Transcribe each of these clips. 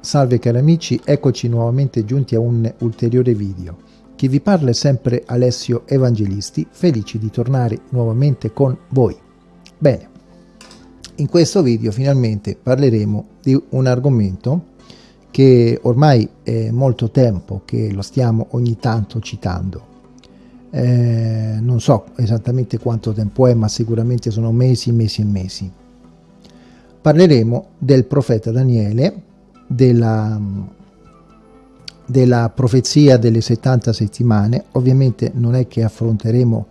Salve cari amici, eccoci nuovamente giunti a un ulteriore video. Chi vi parla è sempre Alessio Evangelisti, felici di tornare nuovamente con voi. Bene, in questo video finalmente parleremo di un argomento che ormai è molto tempo che lo stiamo ogni tanto citando. Eh, non so esattamente quanto tempo è, ma sicuramente sono mesi, mesi e mesi. Parleremo del profeta Daniele, della, della profezia delle 70 settimane. Ovviamente non è che affronteremo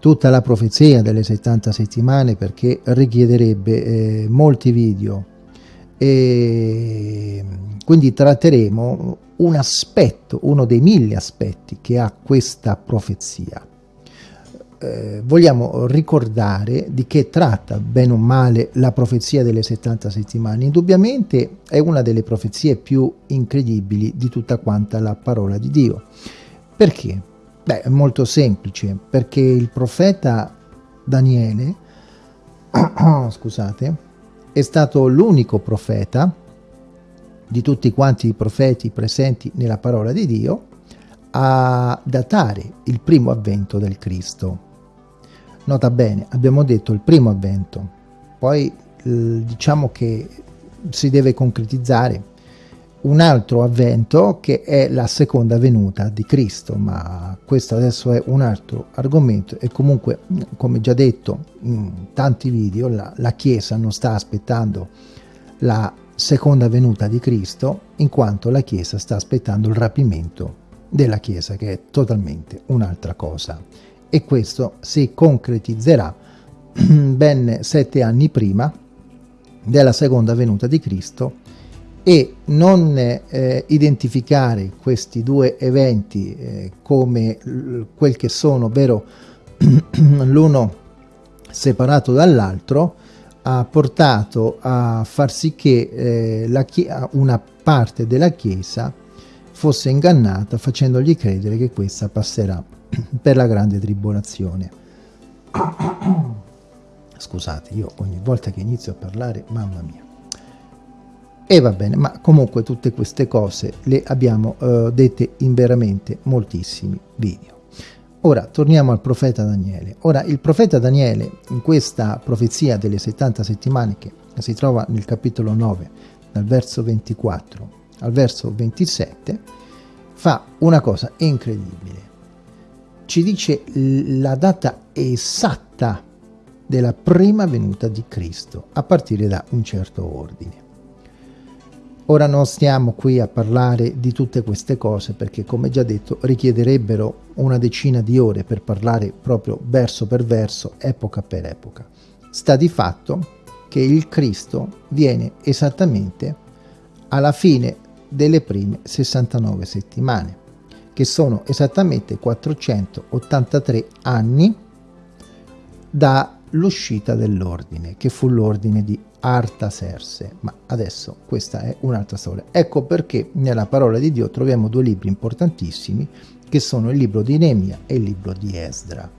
tutta la profezia delle 70 settimane perché richiederebbe eh, molti video e quindi tratteremo un aspetto, uno dei mille aspetti che ha questa profezia eh, vogliamo ricordare di che tratta bene o male la profezia delle 70 settimane. Indubbiamente è una delle profezie più incredibili di tutta quanta la parola di Dio. Perché? Beh, è molto semplice, perché il profeta Daniele, scusate, è stato l'unico profeta di tutti quanti i profeti presenti nella parola di Dio a datare il primo avvento del Cristo. Nota bene, abbiamo detto il primo avvento, poi diciamo che si deve concretizzare un altro avvento che è la seconda venuta di Cristo, ma questo adesso è un altro argomento. E comunque, come già detto in tanti video, la, la Chiesa non sta aspettando la seconda venuta di Cristo, in quanto la Chiesa sta aspettando il rapimento della Chiesa, che è totalmente un'altra cosa e questo si concretizzerà ben sette anni prima della seconda venuta di Cristo e non eh, identificare questi due eventi eh, come quel che sono, ovvero l'uno separato dall'altro, ha portato a far sì che eh, una parte della Chiesa fosse ingannata facendogli credere che questa passerà per la grande tribolazione. Scusate, io ogni volta che inizio a parlare, mamma mia. E va bene, ma comunque tutte queste cose le abbiamo uh, dette in veramente moltissimi video. Ora torniamo al profeta Daniele. Ora il profeta Daniele in questa profezia delle 70 settimane che si trova nel capitolo 9 dal verso 24 al verso 27 fa una cosa incredibile ci dice la data esatta della prima venuta di Cristo a partire da un certo ordine. Ora non stiamo qui a parlare di tutte queste cose perché come già detto richiederebbero una decina di ore per parlare proprio verso per verso, epoca per epoca. Sta di fatto che il Cristo viene esattamente alla fine delle prime 69 settimane che sono esattamente 483 anni dall'uscita dell'ordine, che fu l'ordine di Artaserse, ma adesso questa è un'altra storia. Ecco perché nella parola di Dio troviamo due libri importantissimi, che sono il libro di Nemia e il libro di Esdra.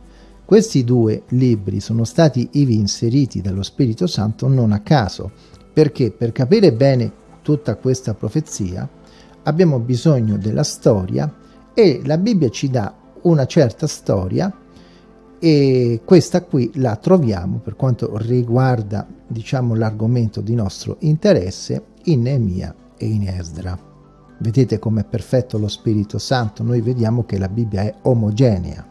Questi due libri sono stati ivi inseriti dallo Spirito Santo non a caso, perché per capire bene tutta questa profezia abbiamo bisogno della storia e la Bibbia ci dà una certa storia e questa qui la troviamo per quanto riguarda diciamo l'argomento di nostro interesse in Neemia e in Esdra. Vedete com'è perfetto lo Spirito Santo? Noi vediamo che la Bibbia è omogenea.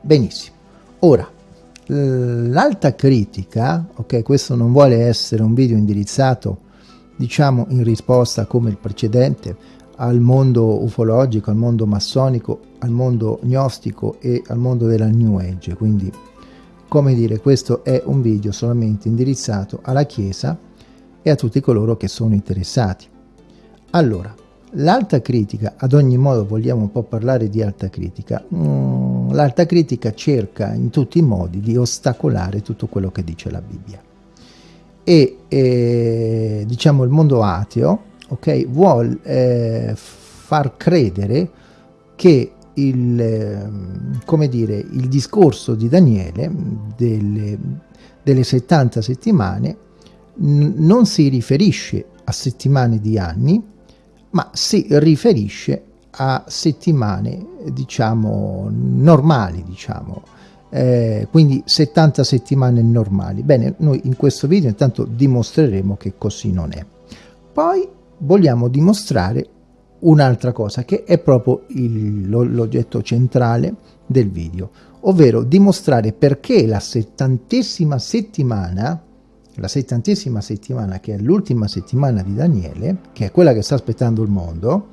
Benissimo. Ora, l'alta critica, ok, questo non vuole essere un video indirizzato diciamo in risposta come il precedente al mondo ufologico, al mondo massonico, al mondo gnostico e al mondo della New Age. Quindi, come dire, questo è un video solamente indirizzato alla Chiesa e a tutti coloro che sono interessati. Allora, l'alta critica, ad ogni modo vogliamo un po' parlare di alta critica, mm, l'alta critica cerca in tutti i modi di ostacolare tutto quello che dice la Bibbia. E eh, diciamo il mondo ateo ok, vuol eh, far credere che il, eh, come dire, il discorso di Daniele delle, delle 70 settimane non si riferisce a settimane di anni, ma si riferisce a settimane, diciamo, normali, diciamo, eh, quindi 70 settimane normali. Bene, noi in questo video intanto dimostreremo che così non è. Poi vogliamo dimostrare un'altra cosa che è proprio l'oggetto centrale del video, ovvero dimostrare perché la settantesima settimana, la settantesima settimana che è l'ultima settimana di Daniele, che è quella che sta aspettando il mondo,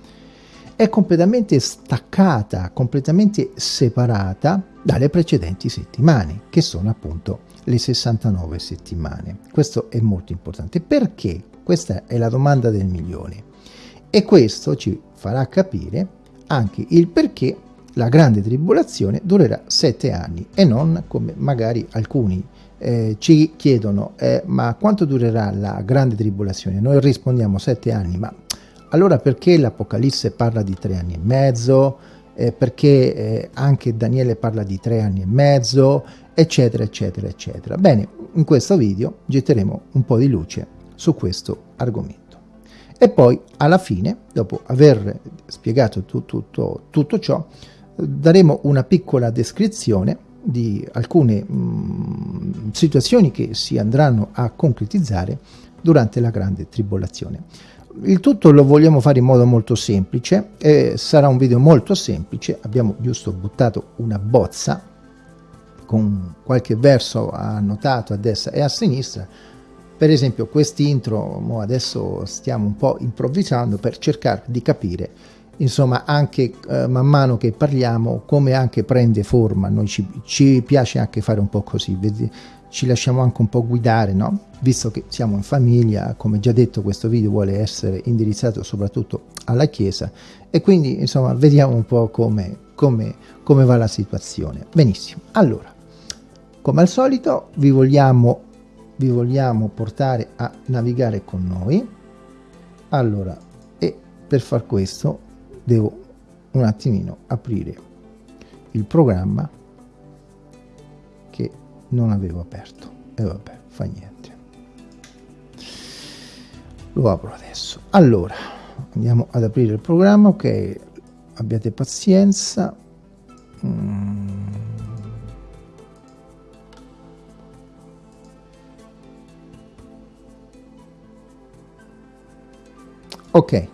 è completamente staccata, completamente separata dalle precedenti settimane, che sono appunto le 69 settimane. Questo è molto importante. Perché? Questa è la domanda del milione. E questo ci farà capire anche il perché la grande tribolazione durerà sette anni e non come magari alcuni eh, ci chiedono eh, ma quanto durerà la grande tribolazione? Noi rispondiamo sette anni, ma allora perché l'Apocalisse parla di tre anni e mezzo? Eh, perché eh, anche Daniele parla di tre anni e mezzo? Eccetera, eccetera, eccetera. Bene, in questo video getteremo un po' di luce su questo argomento. E poi alla fine, dopo aver spiegato tu, tutto, tutto ciò, daremo una piccola descrizione di alcune mh, mm, situazioni che si andranno a concretizzare durante la grande tribolazione. Il tutto lo vogliamo fare in modo molto semplice, eh, sarà un video molto semplice, abbiamo giusto buttato una bozza con qualche verso annotato a destra e a sinistra, per esempio quest'intro, adesso stiamo un po' improvvisando per cercare di capire insomma anche eh, man mano che parliamo come anche prende forma. Noi ci, ci, piace anche fare un po' così vedi, ci lasciamo anche un po' guidare no? Visto che siamo in famiglia come già detto questo video vuole essere indirizzato soprattutto alla chiesa. E quindi insomma vediamo un po' come, come, come va la situazione. Benissimo. Allora come al solito vi vogliamo vi vogliamo portare a navigare con noi. Allora e per far questo devo un attimino aprire il programma che non avevo aperto. E vabbè fa niente. Lo apro adesso. Allora andiamo ad aprire il programma ok? Abbiate pazienza. Mm. Ok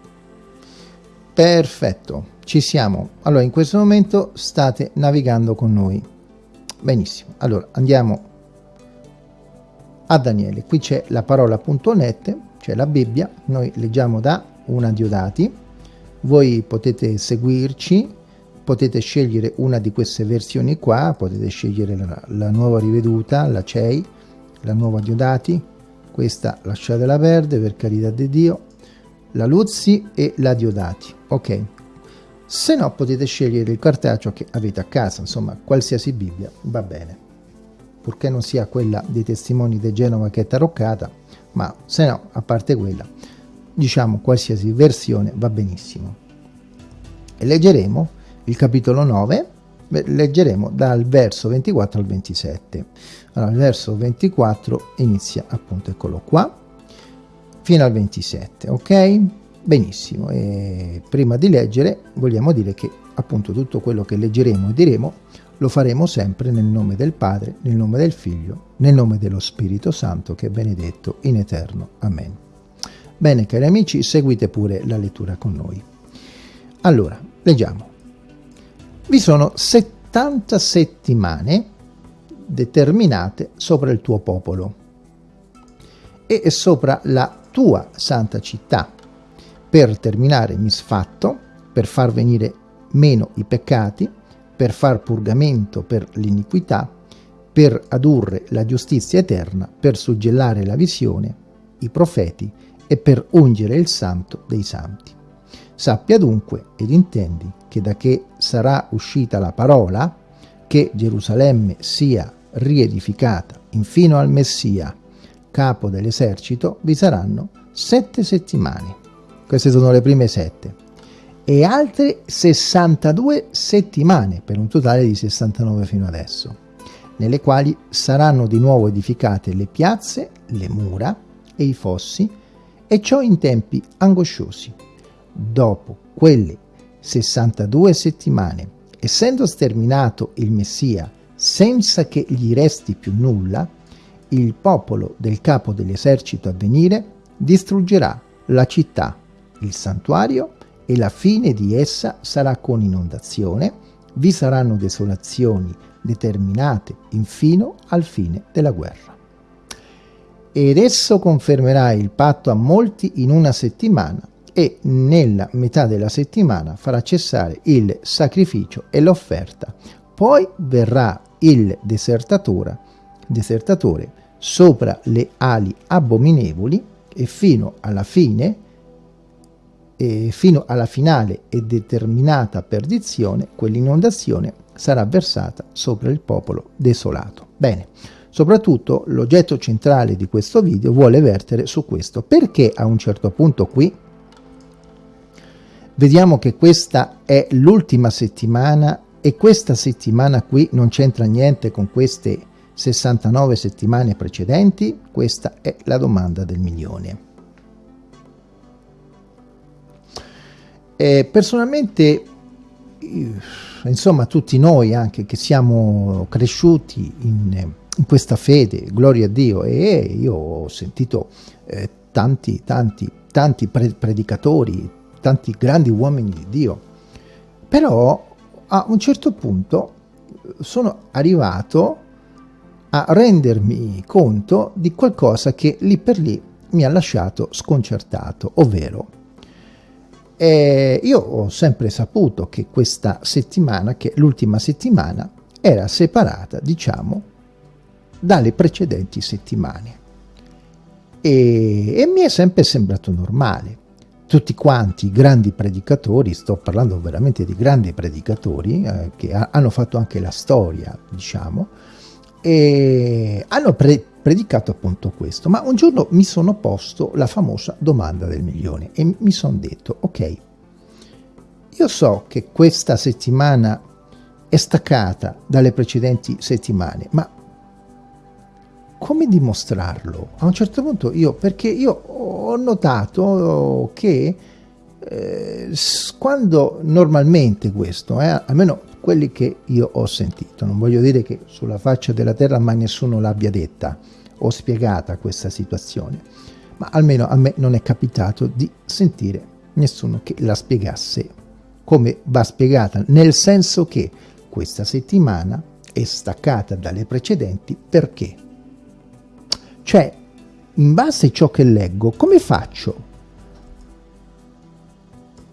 Perfetto, ci siamo. Allora, in questo momento state navigando con noi. Benissimo. Allora, andiamo a Daniele. Qui c'è la parola.net, cioè la Bibbia. Noi leggiamo da una Diodati. Voi potete seguirci, potete scegliere una di queste versioni qua, potete scegliere la, la nuova riveduta, la CEI, la nuova Diodati. Questa lasciatela perdere, per carità di Dio la Luzzi e la Diodati, ok? Se no potete scegliere il cartaceo che avete a casa, insomma qualsiasi Bibbia va bene, purché non sia quella dei testimoni di Genova che è taroccata, ma se no, a parte quella, diciamo qualsiasi versione va benissimo. E leggeremo il capitolo 9, leggeremo dal verso 24 al 27. Allora, il verso 24 inizia appunto, eccolo qua, fino al 27 ok? Benissimo e prima di leggere vogliamo dire che appunto tutto quello che leggeremo e diremo lo faremo sempre nel nome del Padre nel nome del Figlio nel nome dello Spirito Santo che è benedetto in eterno. Amen. Bene cari amici seguite pure la lettura con noi. Allora leggiamo. Vi sono 70 settimane determinate sopra il tuo popolo e sopra la tua santa città, per terminare misfatto, per far venire meno i peccati, per far purgamento per l'iniquità, per adurre la giustizia eterna, per suggellare la visione, i profeti e per ungere il santo dei santi. Sappia dunque ed intendi che da che sarà uscita la parola, che Gerusalemme sia riedificata infino al Messia, capo dell'esercito, vi saranno sette settimane. Queste sono le prime sette. E altre 62 settimane, per un totale di 69 fino adesso, nelle quali saranno di nuovo edificate le piazze, le mura e i fossi, e ciò in tempi angosciosi. Dopo quelle 62 settimane, essendo sterminato il Messia senza che gli resti più nulla, il popolo del capo dell'esercito a venire distruggerà la città, il santuario e la fine di essa sarà con inondazione, vi saranno desolazioni determinate infino al fine della guerra. Ed esso confermerà il patto a molti in una settimana e nella metà della settimana farà cessare il sacrificio e l'offerta. Poi verrà il desertatore, desertatore sopra le ali abominevoli e fino alla fine e fino alla finale e determinata perdizione quell'inondazione sarà versata sopra il popolo desolato. Bene, soprattutto l'oggetto centrale di questo video vuole vertere su questo. Perché a un certo punto qui vediamo che questa è l'ultima settimana e questa settimana qui non c'entra niente con queste 69 settimane precedenti? Questa è la domanda del milione. E personalmente, insomma, tutti noi anche che siamo cresciuti in, in questa fede, gloria a Dio, e io ho sentito eh, tanti, tanti, tanti predicatori, tanti grandi uomini di Dio, però a un certo punto sono arrivato a rendermi conto di qualcosa che lì per lì mi ha lasciato sconcertato, ovvero eh, io ho sempre saputo che questa settimana, che l'ultima settimana, era separata, diciamo, dalle precedenti settimane. E, e mi è sempre sembrato normale tutti quanti i grandi predicatori, sto parlando veramente di grandi predicatori, eh, che ha, hanno fatto anche la storia, diciamo, e hanno pre predicato appunto questo. Ma un giorno mi sono posto la famosa domanda del milione e mi sono detto, ok, io so che questa settimana è staccata dalle precedenti settimane, ma come dimostrarlo? A un certo punto io, perché io ho notato che eh, quando normalmente questo, eh, almeno quelli che io ho sentito, non voglio dire che sulla faccia della terra mai nessuno l'abbia detta o spiegata questa situazione, ma almeno a me non è capitato di sentire nessuno che la spiegasse come va spiegata, nel senso che questa settimana è staccata dalle precedenti perché? Cioè, in base a ciò che leggo, come faccio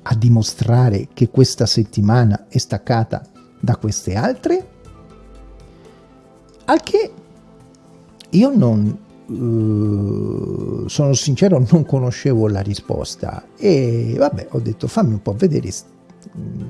a dimostrare che questa settimana è staccata da queste altre? Al che io non, uh, sono sincero, non conoscevo la risposta e vabbè, ho detto fammi un po' vedere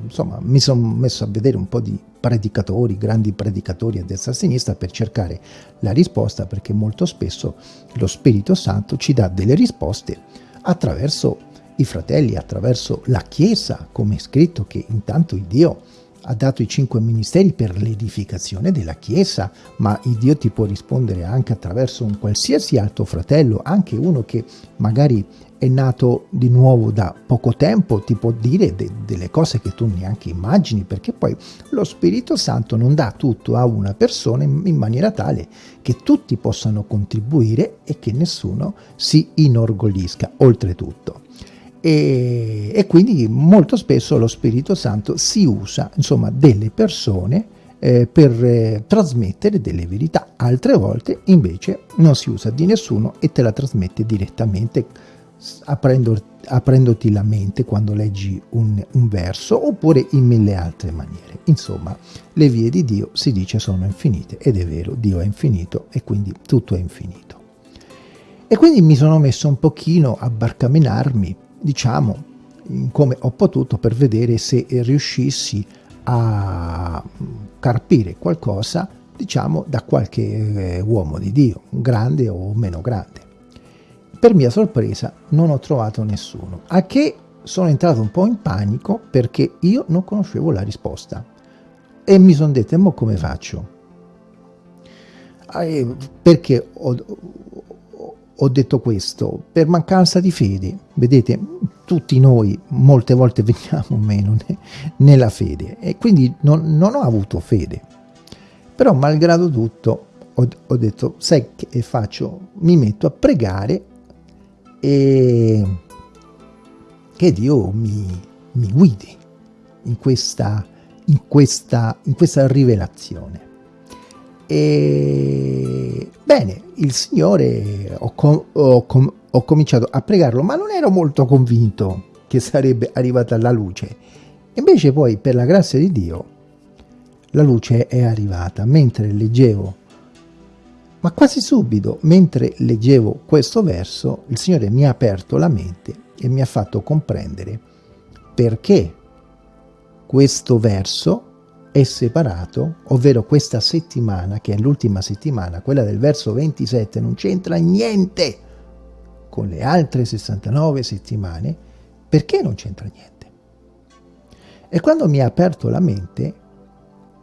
insomma, mi sono messo a vedere un po' di predicatori, grandi predicatori a destra e a sinistra per cercare la risposta perché molto spesso lo Spirito Santo ci dà delle risposte attraverso i fratelli, attraverso la Chiesa, come è scritto che intanto il Dio ha dato i cinque ministeri per l'edificazione della Chiesa, ma il Dio ti può rispondere anche attraverso un qualsiasi altro fratello, anche uno che magari è nato di nuovo da poco tempo, ti può dire de delle cose che tu neanche immagini, perché poi lo Spirito Santo non dà tutto a una persona in, maniera tale che tutti possano contribuire e che nessuno si inorgoglisca, oltretutto. E, e quindi molto spesso lo Spirito Santo si usa, insomma, delle persone eh, per eh, trasmettere delle verità, altre volte invece non si usa di nessuno e te la trasmette direttamente aprendo, aprendoti la mente quando leggi un, un verso oppure in mille altre maniere. Insomma, le vie di Dio si dice sono infinite ed è vero, Dio è infinito e quindi tutto è infinito. E quindi mi sono messo un pochino a barcamenarmi, diciamo, come ho potuto per vedere se riuscissi a carpire qualcosa, diciamo, da qualche eh, uomo di Dio, grande o meno grande. Per mia sorpresa non ho trovato nessuno, a che sono entrato un po' in panico perché io non conoscevo la risposta e mi sono detto, ma come faccio? perché ho, ho detto questo? Per mancanza di fede. Vedete, tutti noi molte volte veniamo meno ne, nella fede e quindi non, non, ho avuto fede. Però malgrado tutto ho, ho detto, sai che faccio? Mi metto a pregare e che Dio mi, mi guidi in questa, in, questa, in questa rivelazione. E bene, il Signore ho, com ho, com ho cominciato a pregarlo, ma non ero molto convinto che sarebbe arrivata la luce. Invece poi, per la grazia di Dio, la luce è arrivata mentre leggevo. Ma quasi subito, mentre leggevo questo verso, il Signore mi ha aperto la mente e mi ha fatto comprendere perché questo verso è separato, ovvero questa settimana, che è l'ultima settimana, quella del verso 27, non c'entra niente con le altre 69 settimane, perché non c'entra niente? E quando mi ha aperto la mente,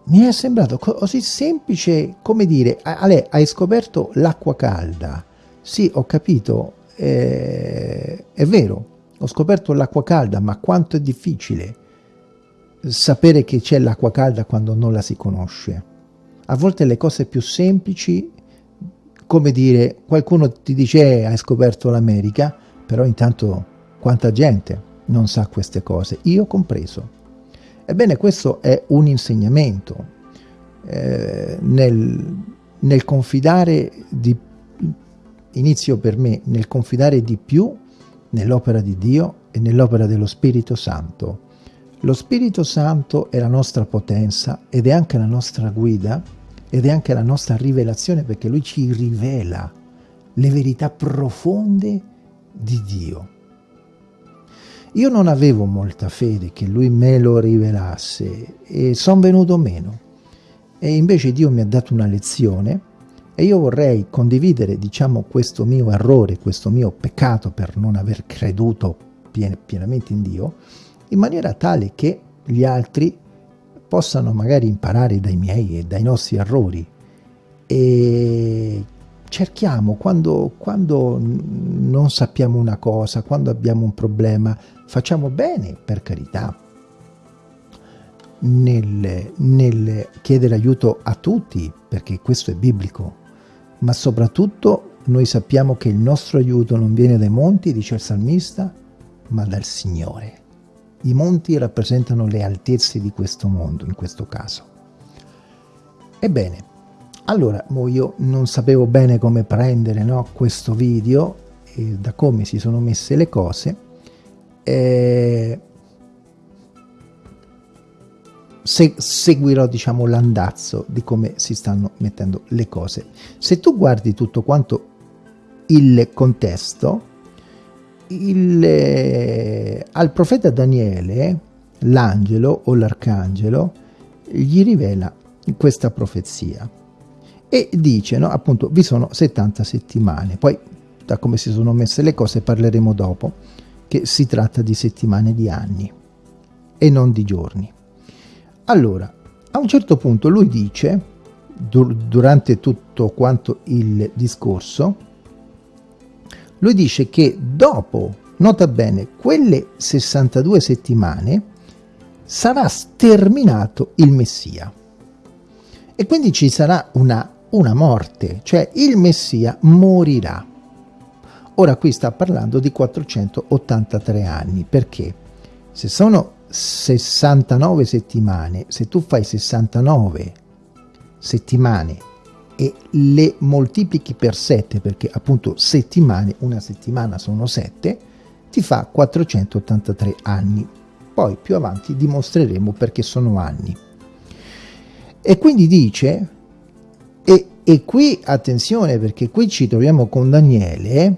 mi è sembrato così semplice come dire, Ale, hai scoperto l'acqua calda. Sì, ho capito, eh, è vero, ho scoperto l'acqua calda, ma quanto è difficile sapere che c'è l'acqua calda quando non la si conosce. A volte le cose più semplici, come dire, qualcuno ti dice eh, hai scoperto l'America, però intanto quanta gente non sa queste cose, io compreso. Ebbene, questo è un insegnamento eh, nel, nel confidare di inizio per me nel confidare di più nell'opera di Dio e nell'opera dello Spirito Santo lo Spirito Santo è la nostra potenza ed è anche la nostra guida ed è anche la nostra rivelazione perché Lui ci rivela le verità profonde di Dio. Io non avevo molta fede che Lui me lo rivelasse e sono venuto meno. E invece Dio mi ha dato una lezione e io vorrei condividere, diciamo, questo mio errore, questo mio peccato per non aver creduto pien pienamente in Dio, in maniera tale che gli altri possano magari imparare dai miei e dai nostri errori e cerchiamo quando, quando non sappiamo una cosa, quando abbiamo un problema, facciamo bene per carità nel, nel chiedere aiuto a tutti perché questo è biblico ma soprattutto noi sappiamo che il nostro aiuto non viene dai monti, dice il salmista, ma dal Signore. I monti rappresentano le altezze di questo mondo, in questo caso. Ebbene, allora, io non sapevo bene come prendere no, questo video, e da come si sono messe le cose, eh, se, seguirò diciamo l'andazzo di come si stanno mettendo le cose. Se tu guardi tutto quanto il contesto, il, eh, al profeta Daniele l'angelo o l'arcangelo gli rivela questa profezia e dice no, appunto vi sono 70 settimane. Poi da come si sono messe le cose parleremo dopo che si tratta di settimane di anni e non di giorni. Allora a un certo punto lui dice dur durante tutto quanto il discorso lui dice che dopo, nota bene, quelle 62 settimane sarà sterminato il Messia. E quindi ci sarà una, una morte, cioè il Messia morirà. Ora qui sta parlando di 483 anni, perché se sono 69 settimane, se tu fai 69 settimane e le moltiplichi per 7 perché appunto settimane, una settimana sono 7, ti fa 483 anni. Poi più avanti dimostreremo perché sono anni. E quindi dice, e, e qui attenzione perché qui ci troviamo con Daniele,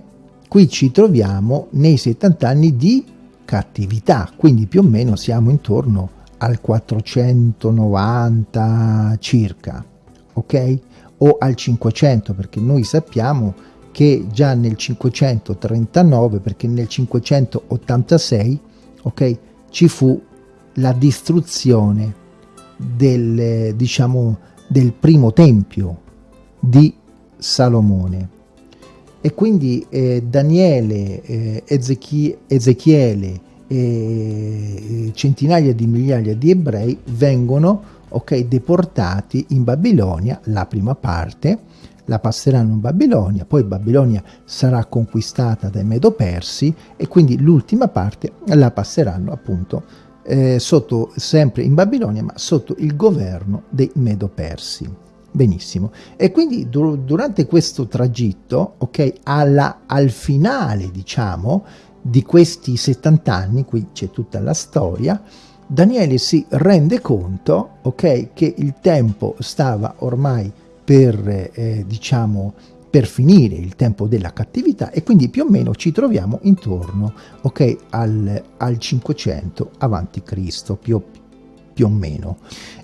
qui ci troviamo nei 70 anni di cattività, quindi più o meno siamo intorno al 490 circa, ok? O al 500 perché noi sappiamo che già nel 539 perché nel 586 ok ci fu la distruzione del diciamo del primo tempio di Salomone. E quindi eh, Daniele, eh, Ezechie, Ezechiele e centinaia di migliaia di ebrei vengono okay, deportati in Babilonia, la prima parte, la passeranno in Babilonia, poi Babilonia sarà conquistata dai Medo-Persi e quindi l'ultima parte la passeranno appunto eh, sotto, sempre in Babilonia, ma sotto il governo dei Medo-Persi. Benissimo. E quindi dur durante questo tragitto, ok, alla, al finale, diciamo, di questi 70 anni, qui c'è tutta la storia, Daniele si rende conto, ok, che il tempo stava ormai per, eh, diciamo, per finire il tempo della cattività e quindi più o meno ci troviamo intorno, ok, al, al 500 avanti Cristo, più, più o meno.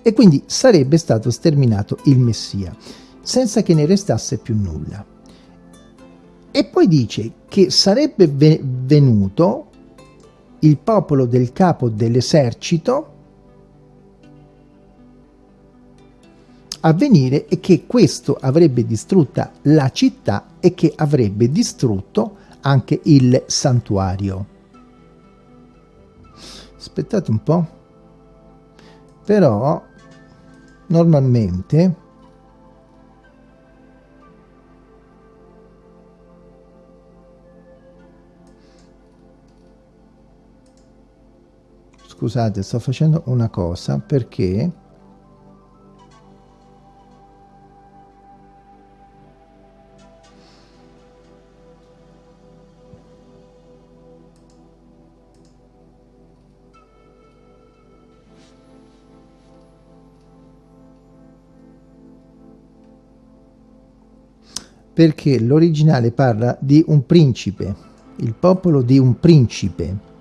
E quindi sarebbe stato sterminato il Messia, senza che ne restasse più nulla. E poi dice che sarebbe venuto il popolo del capo dell'esercito a venire e che questo avrebbe distrutta la città e che avrebbe distrutto anche il santuario. Aspettate un po'. Però normalmente scusate sto facendo una cosa perché perché l'originale parla di un principe, il popolo di un principe.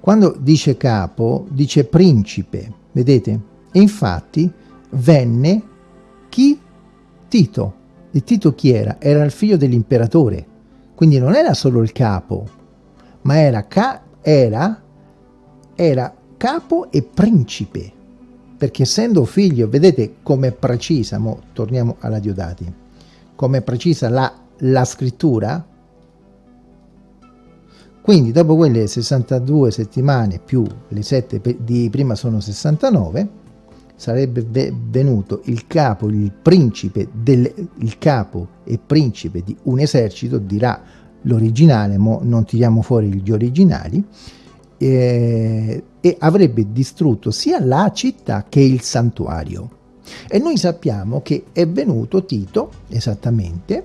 Quando dice capo, dice principe, vedete? E infatti venne chi? Tito. E Tito chi era? Era il figlio dell'imperatore. Quindi non era solo il capo, ma era, ca era, era capo e principe. Perché essendo figlio, vedete com'è precisa, mo torniamo alla Diodati come precisa la, la scrittura, quindi dopo quelle 62 settimane più le 7 di prima sono 69, sarebbe venuto il capo, il principe, del, il capo e principe di un esercito, dirà l'originale, ma non tiriamo fuori gli originali, eh, e avrebbe distrutto sia la città che il santuario. E noi sappiamo che è venuto Tito, esattamente,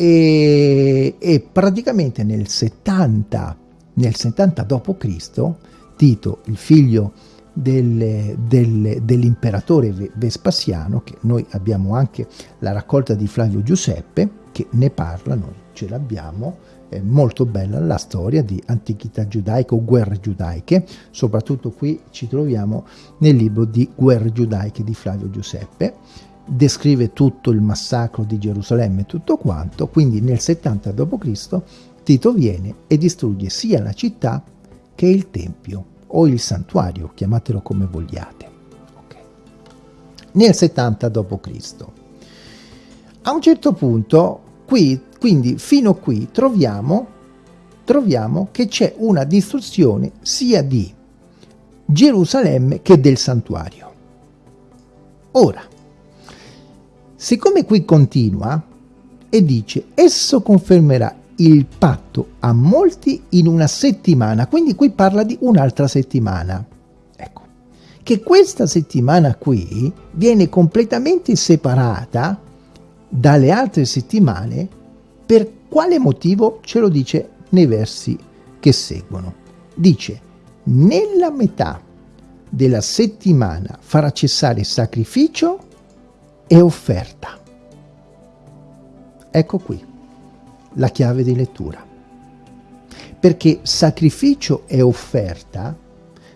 e, e praticamente nel 70, nel 70 d.C., Tito, il figlio del, del, dell'imperatore Vespasiano, che noi abbiamo anche la raccolta di Flavio Giuseppe, che ne parla, noi ce l'abbiamo, è molto bella la storia di antichità giudaica o guerre giudaiche, soprattutto qui ci troviamo nel libro di Guerre giudaiche di Flavio Giuseppe, descrive tutto il massacro di Gerusalemme e tutto quanto, quindi nel 70 d.C. Tito viene e distrugge sia la città che il tempio o il santuario, chiamatelo come vogliate. Okay. Nel 70 d.C. A un certo punto Qui, quindi fino a qui troviamo, troviamo che c'è una distruzione sia di Gerusalemme che del santuario. Ora, siccome qui continua e dice esso confermerà il patto a molti in una settimana, quindi qui parla di un'altra settimana. Ecco, che questa settimana qui viene completamente separata dalle altre settimane, per quale motivo ce lo dice nei versi che seguono. Dice, nella metà della settimana farà cessare sacrificio e offerta. Ecco qui la chiave di lettura. Perché sacrificio e offerta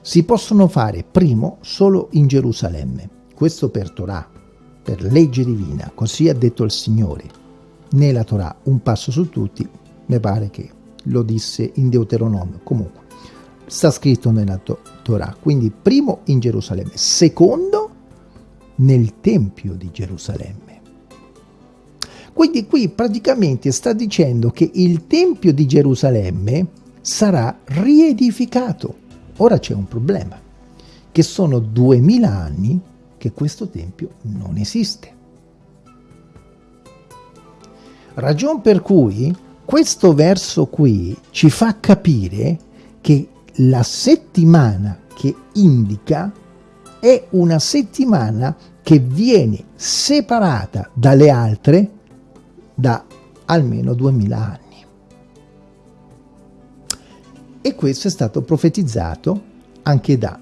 si possono fare primo solo in Gerusalemme. Questo per Torah per legge divina, così ha detto il Signore. Nella Torah, un passo su tutti, mi pare che lo disse in Deuteronomio. Comunque, sta scritto nella to Torah. Quindi, primo in Gerusalemme, secondo nel Tempio di Gerusalemme. Quindi qui praticamente sta dicendo che il Tempio di Gerusalemme sarà riedificato. Ora c'è un problema, che sono duemila anni che questo Tempio non esiste. Ragion per cui questo verso qui ci fa capire che la settimana che indica è una settimana che viene separata dalle altre da almeno 2000 anni. E questo è stato profetizzato anche da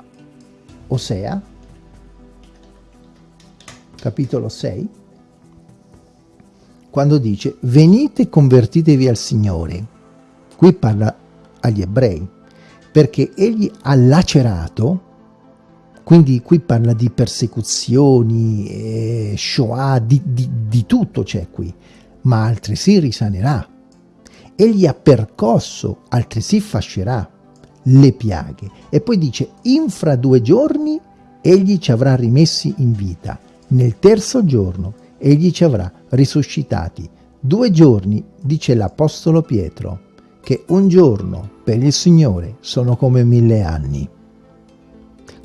Osea, capitolo 6, quando dice venite e convertitevi al Signore. Qui parla agli ebrei, perché egli ha lacerato, quindi qui parla di persecuzioni, eh, Shoah, di, di, di tutto c'è qui, ma altresì risanerà. Egli ha percosso, altresì fascerà le piaghe. E poi dice, infra due giorni egli ci avrà rimessi in vita, nel terzo giorno egli ci avrà risuscitati. Due giorni, dice l'Apostolo Pietro, che un giorno per il Signore sono come mille anni.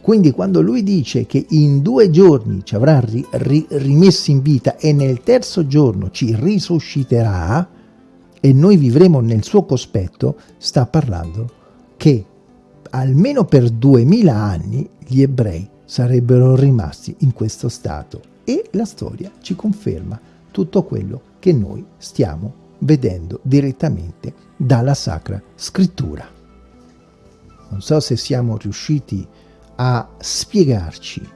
Quindi quando lui dice che in due giorni ci avrà ri, ri, rimessi in vita e nel terzo giorno ci risusciterà e noi vivremo nel suo cospetto, sta parlando che almeno per duemila anni gli ebrei sarebbero rimasti in questo stato e la storia ci conferma tutto quello che noi stiamo vedendo direttamente dalla Sacra Scrittura. Non so se siamo riusciti a spiegarci.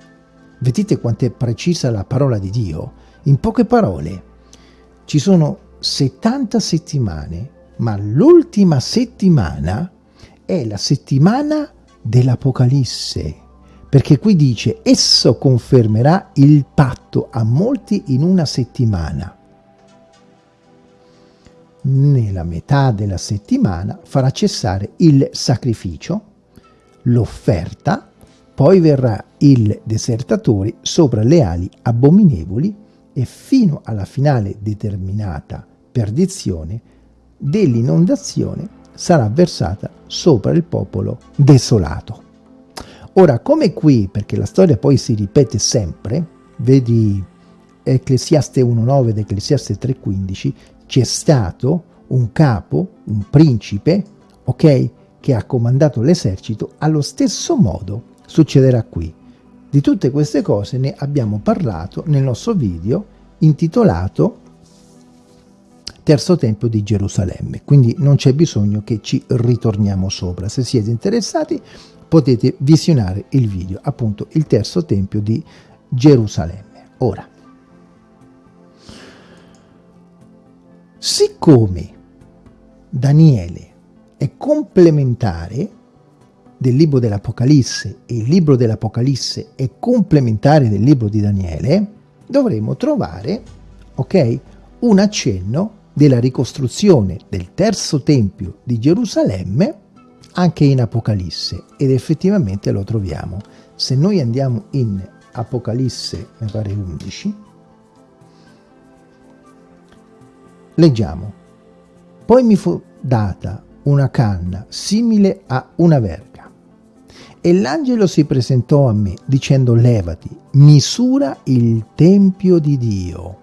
Vedete quanto è precisa la parola di Dio? In poche parole, ci sono 70 settimane, ma l'ultima settimana è la settimana dell'Apocalisse perché qui dice esso confermerà il patto a molti in una settimana. Nella metà della settimana farà cessare il sacrificio, l'offerta, poi verrà il desertatore sopra le ali abominevoli e fino alla finale determinata perdizione dell'inondazione sarà versata sopra il popolo desolato. Ora, come qui, perché la storia poi si ripete sempre, vedi Ecclesiaste 1.9 ed Ecclesiaste 3.15, c'è stato un capo, un principe, ok, che ha comandato l'esercito, allo stesso modo succederà qui. Di tutte queste cose ne abbiamo parlato nel nostro video intitolato Terzo Tempio di Gerusalemme, quindi non c'è bisogno che ci ritorniamo sopra. Se siete interessati potete visionare il video, appunto il terzo tempio di Gerusalemme. Ora, siccome Daniele è complementare del libro dell'Apocalisse e il libro dell'Apocalisse è complementare del libro di Daniele, dovremo trovare, ok, un accenno della ricostruzione del terzo tempio di Gerusalemme anche in Apocalisse ed effettivamente lo troviamo. Se noi andiamo in Apocalisse, mi pare 11, leggiamo, poi mi fu data una canna simile a una verga e l'angelo si presentò a me dicendo levati, misura il tempio di Dio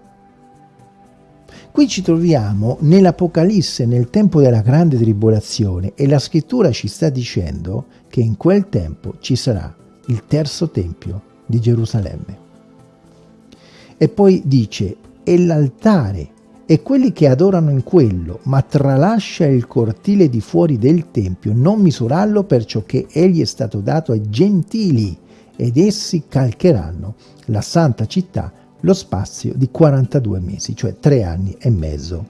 Qui ci troviamo nell'Apocalisse, nel tempo della grande tribolazione e la scrittura ci sta dicendo che in quel tempo ci sarà il terzo tempio di Gerusalemme. E poi dice, e l'altare e quelli che adorano in quello, ma tralascia il cortile di fuori del tempio, non misurarlo perciò che egli è stato dato ai gentili, ed essi calcheranno la santa città lo spazio di 42 mesi, cioè 3 anni e mezzo.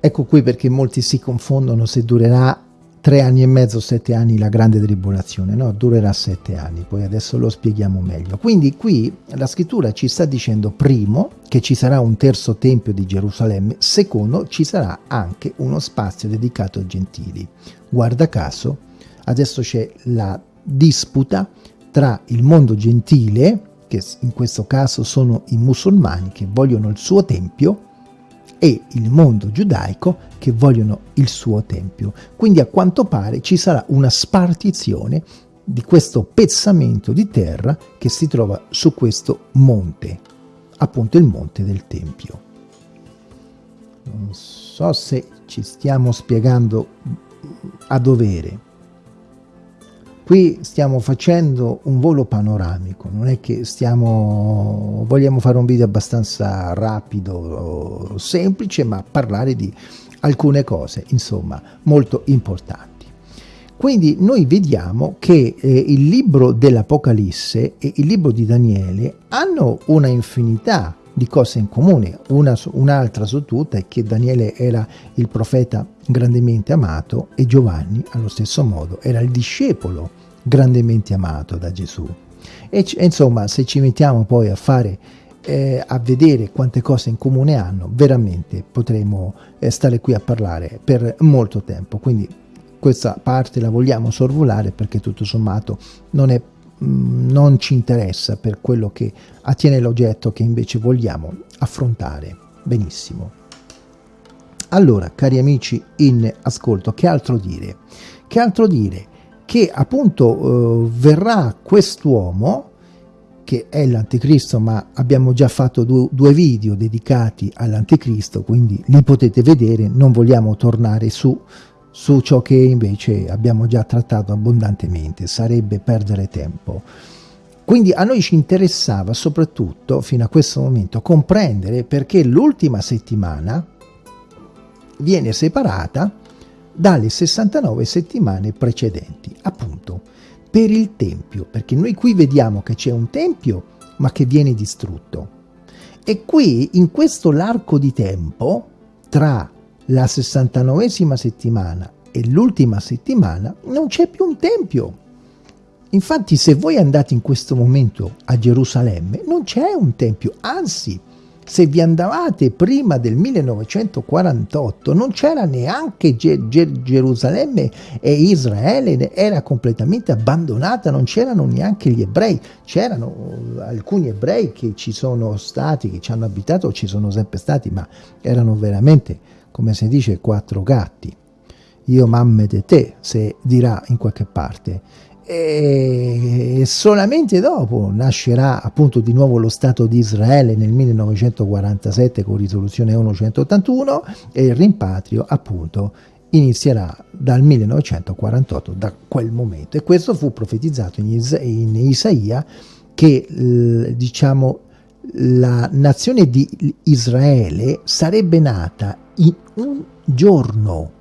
Ecco qui perché molti si confondono se durerà 3 anni e mezzo, 7 anni la grande tribolazione, no, durerà 7 anni, poi adesso lo spieghiamo meglio. Quindi qui la scrittura ci sta dicendo primo che ci sarà un terzo tempio di Gerusalemme, secondo ci sarà anche uno spazio dedicato ai gentili. Guarda caso, adesso c'è la disputa tra il mondo gentile, che in questo caso sono i musulmani che vogliono il suo tempio, e il mondo giudaico che vogliono il suo tempio. Quindi a quanto pare ci sarà una spartizione di questo pezzamento di terra che si trova su questo monte, appunto il monte del Tempio. Non so se ci stiamo spiegando a dovere. Qui stiamo facendo un volo panoramico, non è che stiamo, vogliamo fare un video abbastanza rapido, semplice, ma parlare di alcune cose, insomma, molto importanti. Quindi noi vediamo che eh, il libro dell'Apocalisse e il libro di Daniele hanno una infinità di cose in comune. un'altra un su tutte è che Daniele era il profeta grandemente amato e Giovanni allo stesso modo era il discepolo grandemente amato da Gesù. E insomma, se ci mettiamo poi a fare eh, a vedere quante cose in comune hanno, veramente potremo eh, stare qui a parlare per molto tempo. Quindi questa parte la vogliamo sorvolare perché tutto sommato non, è, non ci interessa per quello che attiene l'oggetto che invece vogliamo affrontare. Benissimo. Allora, cari amici in ascolto, che altro dire? Che altro dire? Che appunto eh, verrà quest'uomo, che è l'anticristo, ma abbiamo già fatto due, due video dedicati all'anticristo, quindi li potete vedere, non vogliamo tornare su, su ciò che invece abbiamo già trattato abbondantemente, sarebbe perdere tempo. Quindi a noi ci interessava soprattutto, fino a questo momento, comprendere perché l'ultima settimana viene separata dalle 69 settimane precedenti, appunto per il Tempio, perché noi qui vediamo che c'è un Tempio ma che viene distrutto. E qui, in questo l'arco di tempo, tra la 69esima settimana e l'ultima settimana, non c'è più un Tempio. Infatti se voi andate in questo momento a Gerusalemme, non c'è un Tempio, anzi se vi andavate prima del 1948 non c'era neanche Ge Ge Gerusalemme e Israele era completamente abbandonata, non c'erano neanche gli ebrei, c'erano alcuni ebrei che ci sono stati, che ci hanno abitato, ci sono sempre stati, ma erano veramente, come si dice, quattro gatti. Io mamme de te, se dirà in qualche parte e solamente dopo nascerà appunto di nuovo lo Stato di Israele nel 1947 con risoluzione 181 e il rimpatrio appunto inizierà dal 1948 da quel momento e questo fu profetizzato in, Isa in Isaia che diciamo la nazione di Israele sarebbe nata in un giorno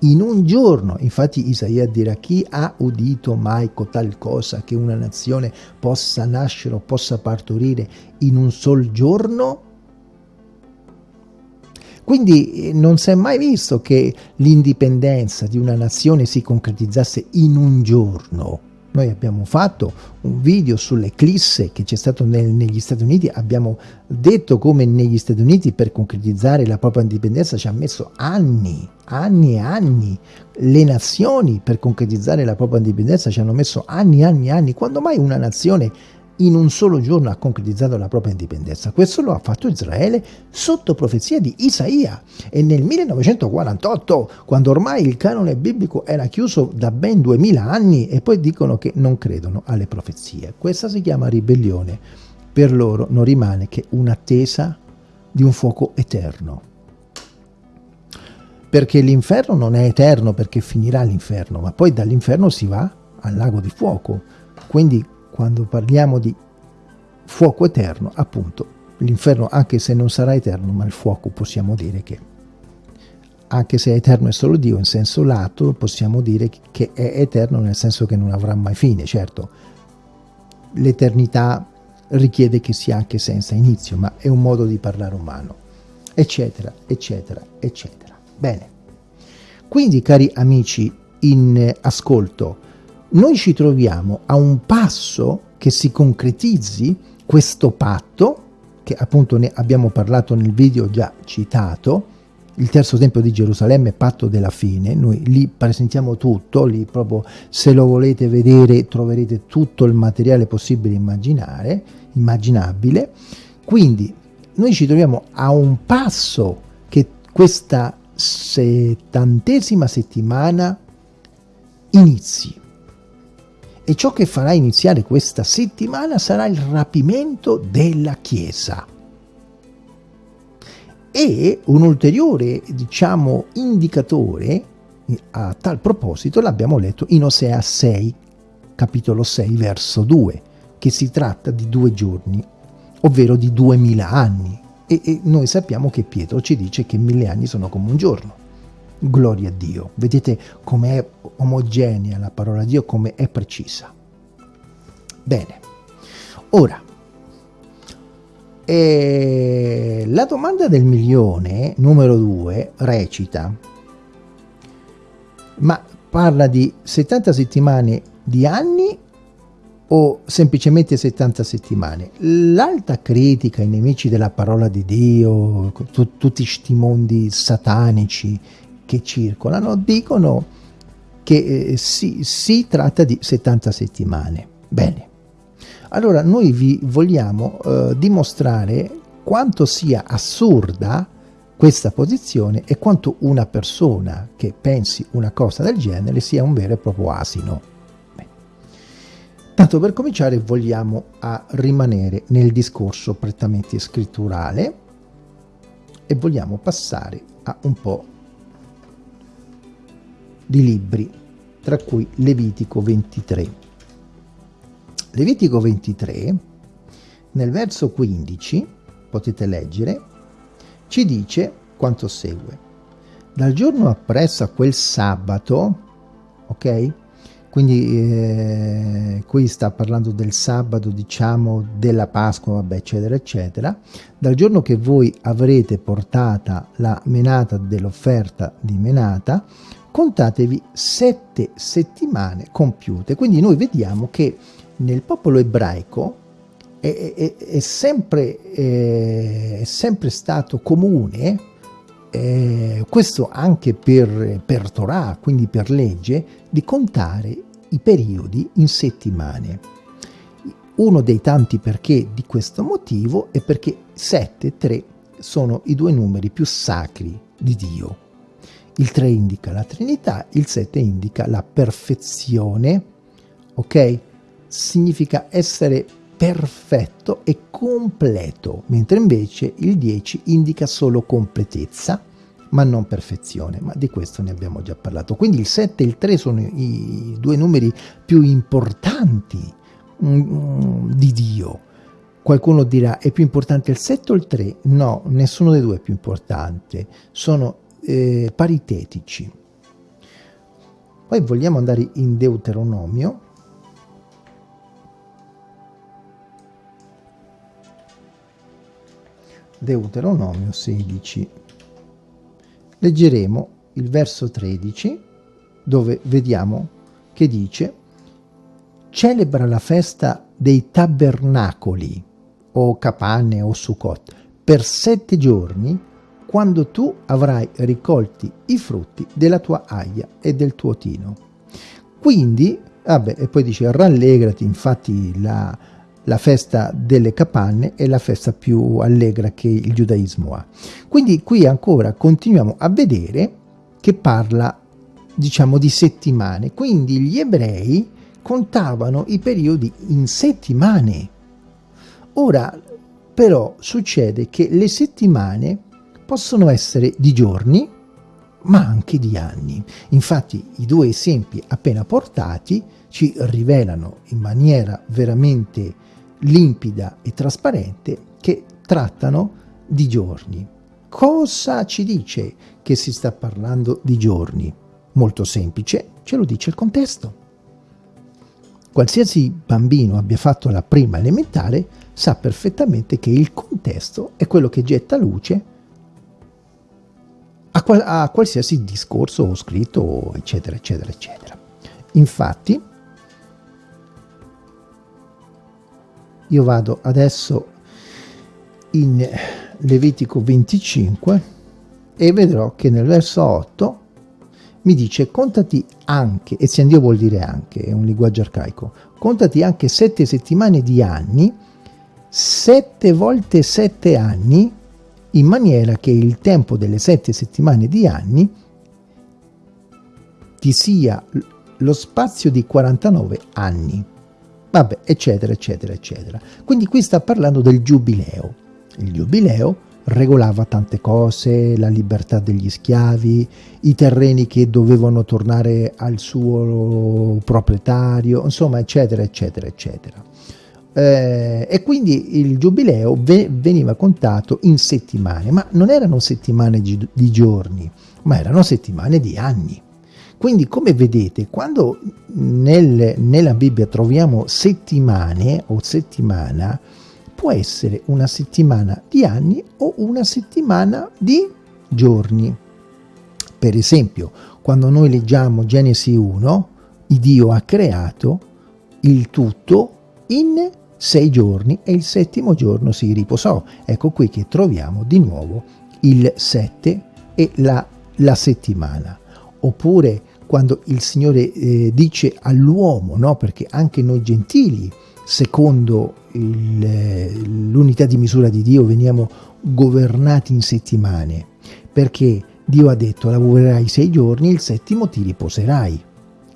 in un giorno. Infatti Isaia dirà chi ha udito mai tal cosa che una nazione possa nascere o possa partorire in un sol giorno? Quindi eh, non si è mai visto che l'indipendenza di una nazione si concretizzasse in un giorno. Noi abbiamo fatto un video sull'eclisse che c'è stato nel, negli Stati Uniti, abbiamo detto come negli Stati Uniti per concretizzare la propria indipendenza ci ha messo anni, anni e anni. Le nazioni per concretizzare la propria indipendenza ci hanno messo anni, anni e anni. Quando mai una nazione in un solo giorno ha concretizzato la propria indipendenza. Questo lo ha fatto Israele sotto profezia di Isaia e nel 1948, quando ormai il canone biblico era chiuso da ben 2000 anni e poi dicono che non credono alle profezie. Questa si chiama ribellione. Per loro non rimane che un'attesa di un fuoco eterno. Perché l'inferno non è eterno perché finirà l'inferno, ma poi dall'inferno si va al lago di fuoco. Quindi quando parliamo di fuoco eterno, appunto, l'inferno anche se non sarà eterno, ma il fuoco possiamo dire che anche se eterno è solo Dio in senso lato, possiamo dire che è eterno nel senso che non avrà mai fine, certo. L'eternità richiede che sia anche senza inizio, ma è un modo di parlare umano, eccetera, eccetera, eccetera. Bene. Quindi, cari amici in ascolto, noi ci troviamo a un passo che si concretizzi questo patto, che appunto ne abbiamo parlato nel video già citato, il terzo tempio di Gerusalemme, patto della fine, noi lì presentiamo tutto, lì proprio se lo volete vedere troverete tutto il materiale possibile immaginare, immaginabile, quindi noi ci troviamo a un passo che questa settantesima settimana inizi. E ciò che farà iniziare questa settimana sarà il rapimento della Chiesa. E un ulteriore, diciamo, indicatore a tal proposito l'abbiamo letto in Osea 6, capitolo 6, verso 2, che si tratta di due giorni, ovvero di duemila anni. E, e noi sappiamo che Pietro ci dice che mille anni sono come un giorno. Gloria a Dio. Vedete com'è omogenea la parola di Dio, come è precisa. Bene. Ora, e la domanda del milione, numero due, recita, ma parla di 70 settimane di anni o semplicemente 70 settimane? L'alta critica ai nemici della parola di Dio, tutti questi mondi satanici che circolano, dicono che eh, si, si tratta di 70 settimane. Bene. Allora noi vi vogliamo eh, dimostrare quanto sia assurda questa posizione e quanto una persona che pensi una cosa del genere sia un vero e proprio asino. Tanto per cominciare vogliamo rimanere nel discorso prettamente scritturale e vogliamo passare a un po' di libri, tra cui Levitico 23. Levitico 23, nel verso 15, potete leggere, ci dice quanto segue. Dal giorno appresso a quel sabato, ok? Quindi eh, qui sta parlando del sabato, diciamo, della Pasqua, vabbè, eccetera, eccetera. Dal giorno che voi avrete portata la menata dell'offerta di menata, contatevi sette settimane compiute. Quindi noi vediamo che nel popolo ebraico è, è, è, sempre, è sempre, stato comune, eh, questo anche per, per Torah, quindi per legge, di contare i periodi in settimane. Uno dei tanti perché di questo motivo è perché 7 e 3 sono i due numeri più sacri di Dio. Il 3 indica la Trinità, il 7 indica la perfezione, ok? significa essere perfetto e completo, mentre invece il 10 indica solo completezza, ma non perfezione, ma di questo ne abbiamo già parlato. Quindi il 7 e il 3 sono i due numeri più importanti mm, di Dio. Qualcuno dirà, è più importante il 7 o il 3? No, nessuno dei due è più importante, sono eh, paritetici. Poi vogliamo andare in Deuteronomio, Deuteronomio 16. Leggeremo il verso 13 dove vediamo che dice celebra la festa dei tabernacoli o capanne o sukkot per sette giorni quando tu avrai ricolti i frutti della tua aia e del tuo tino. Quindi, vabbè, e poi dice rallegrati, infatti la, la festa delle capanne è la festa più allegra che il giudaismo ha. Quindi qui ancora continuiamo a vedere che parla diciamo di settimane, quindi gli ebrei contavano i periodi in settimane. Ora però succede che le settimane possono essere di giorni, ma anche di anni. Infatti i due esempi appena portati ci rivelano in maniera veramente limpida e trasparente che trattano di giorni. Cosa ci dice che si sta parlando di giorni? Molto semplice, ce lo dice il contesto. Qualsiasi bambino abbia fatto la prima elementare sa perfettamente che il contesto è quello che getta luce a, qual a qualsiasi discorso o scritto, eccetera, eccetera, eccetera. Infatti, Io vado adesso in Levitico 25 e vedrò che nel verso 8 mi dice contati anche, e Dio vuol dire anche, è un linguaggio arcaico, contati anche sette settimane di anni, sette volte sette anni, in maniera che il tempo delle sette settimane di anni ti sia lo spazio di 49 anni. Vabbè, eccetera, eccetera, eccetera. Quindi qui sta parlando del giubileo. Il giubileo regolava tante cose, la libertà degli schiavi, i terreni che dovevano tornare al suo proprietario, insomma, eccetera, eccetera, eccetera. Eh, e quindi il giubileo ve veniva contato in settimane, ma non erano settimane di giorni, ma erano settimane di anni. Quindi come vedete, quando nel, nella Bibbia troviamo settimane o settimana, può essere una settimana di anni o una settimana di giorni. Per esempio, quando noi leggiamo Genesi 1, Dio ha creato il tutto in sei giorni e il settimo giorno si riposò. Ecco qui che troviamo di nuovo il sette e la, la settimana. Oppure quando il Signore eh, dice all'uomo, no? perché anche noi gentili secondo l'unità di misura di Dio veniamo governati in settimane, perché Dio ha detto lavorerai sei giorni, il settimo ti riposerai.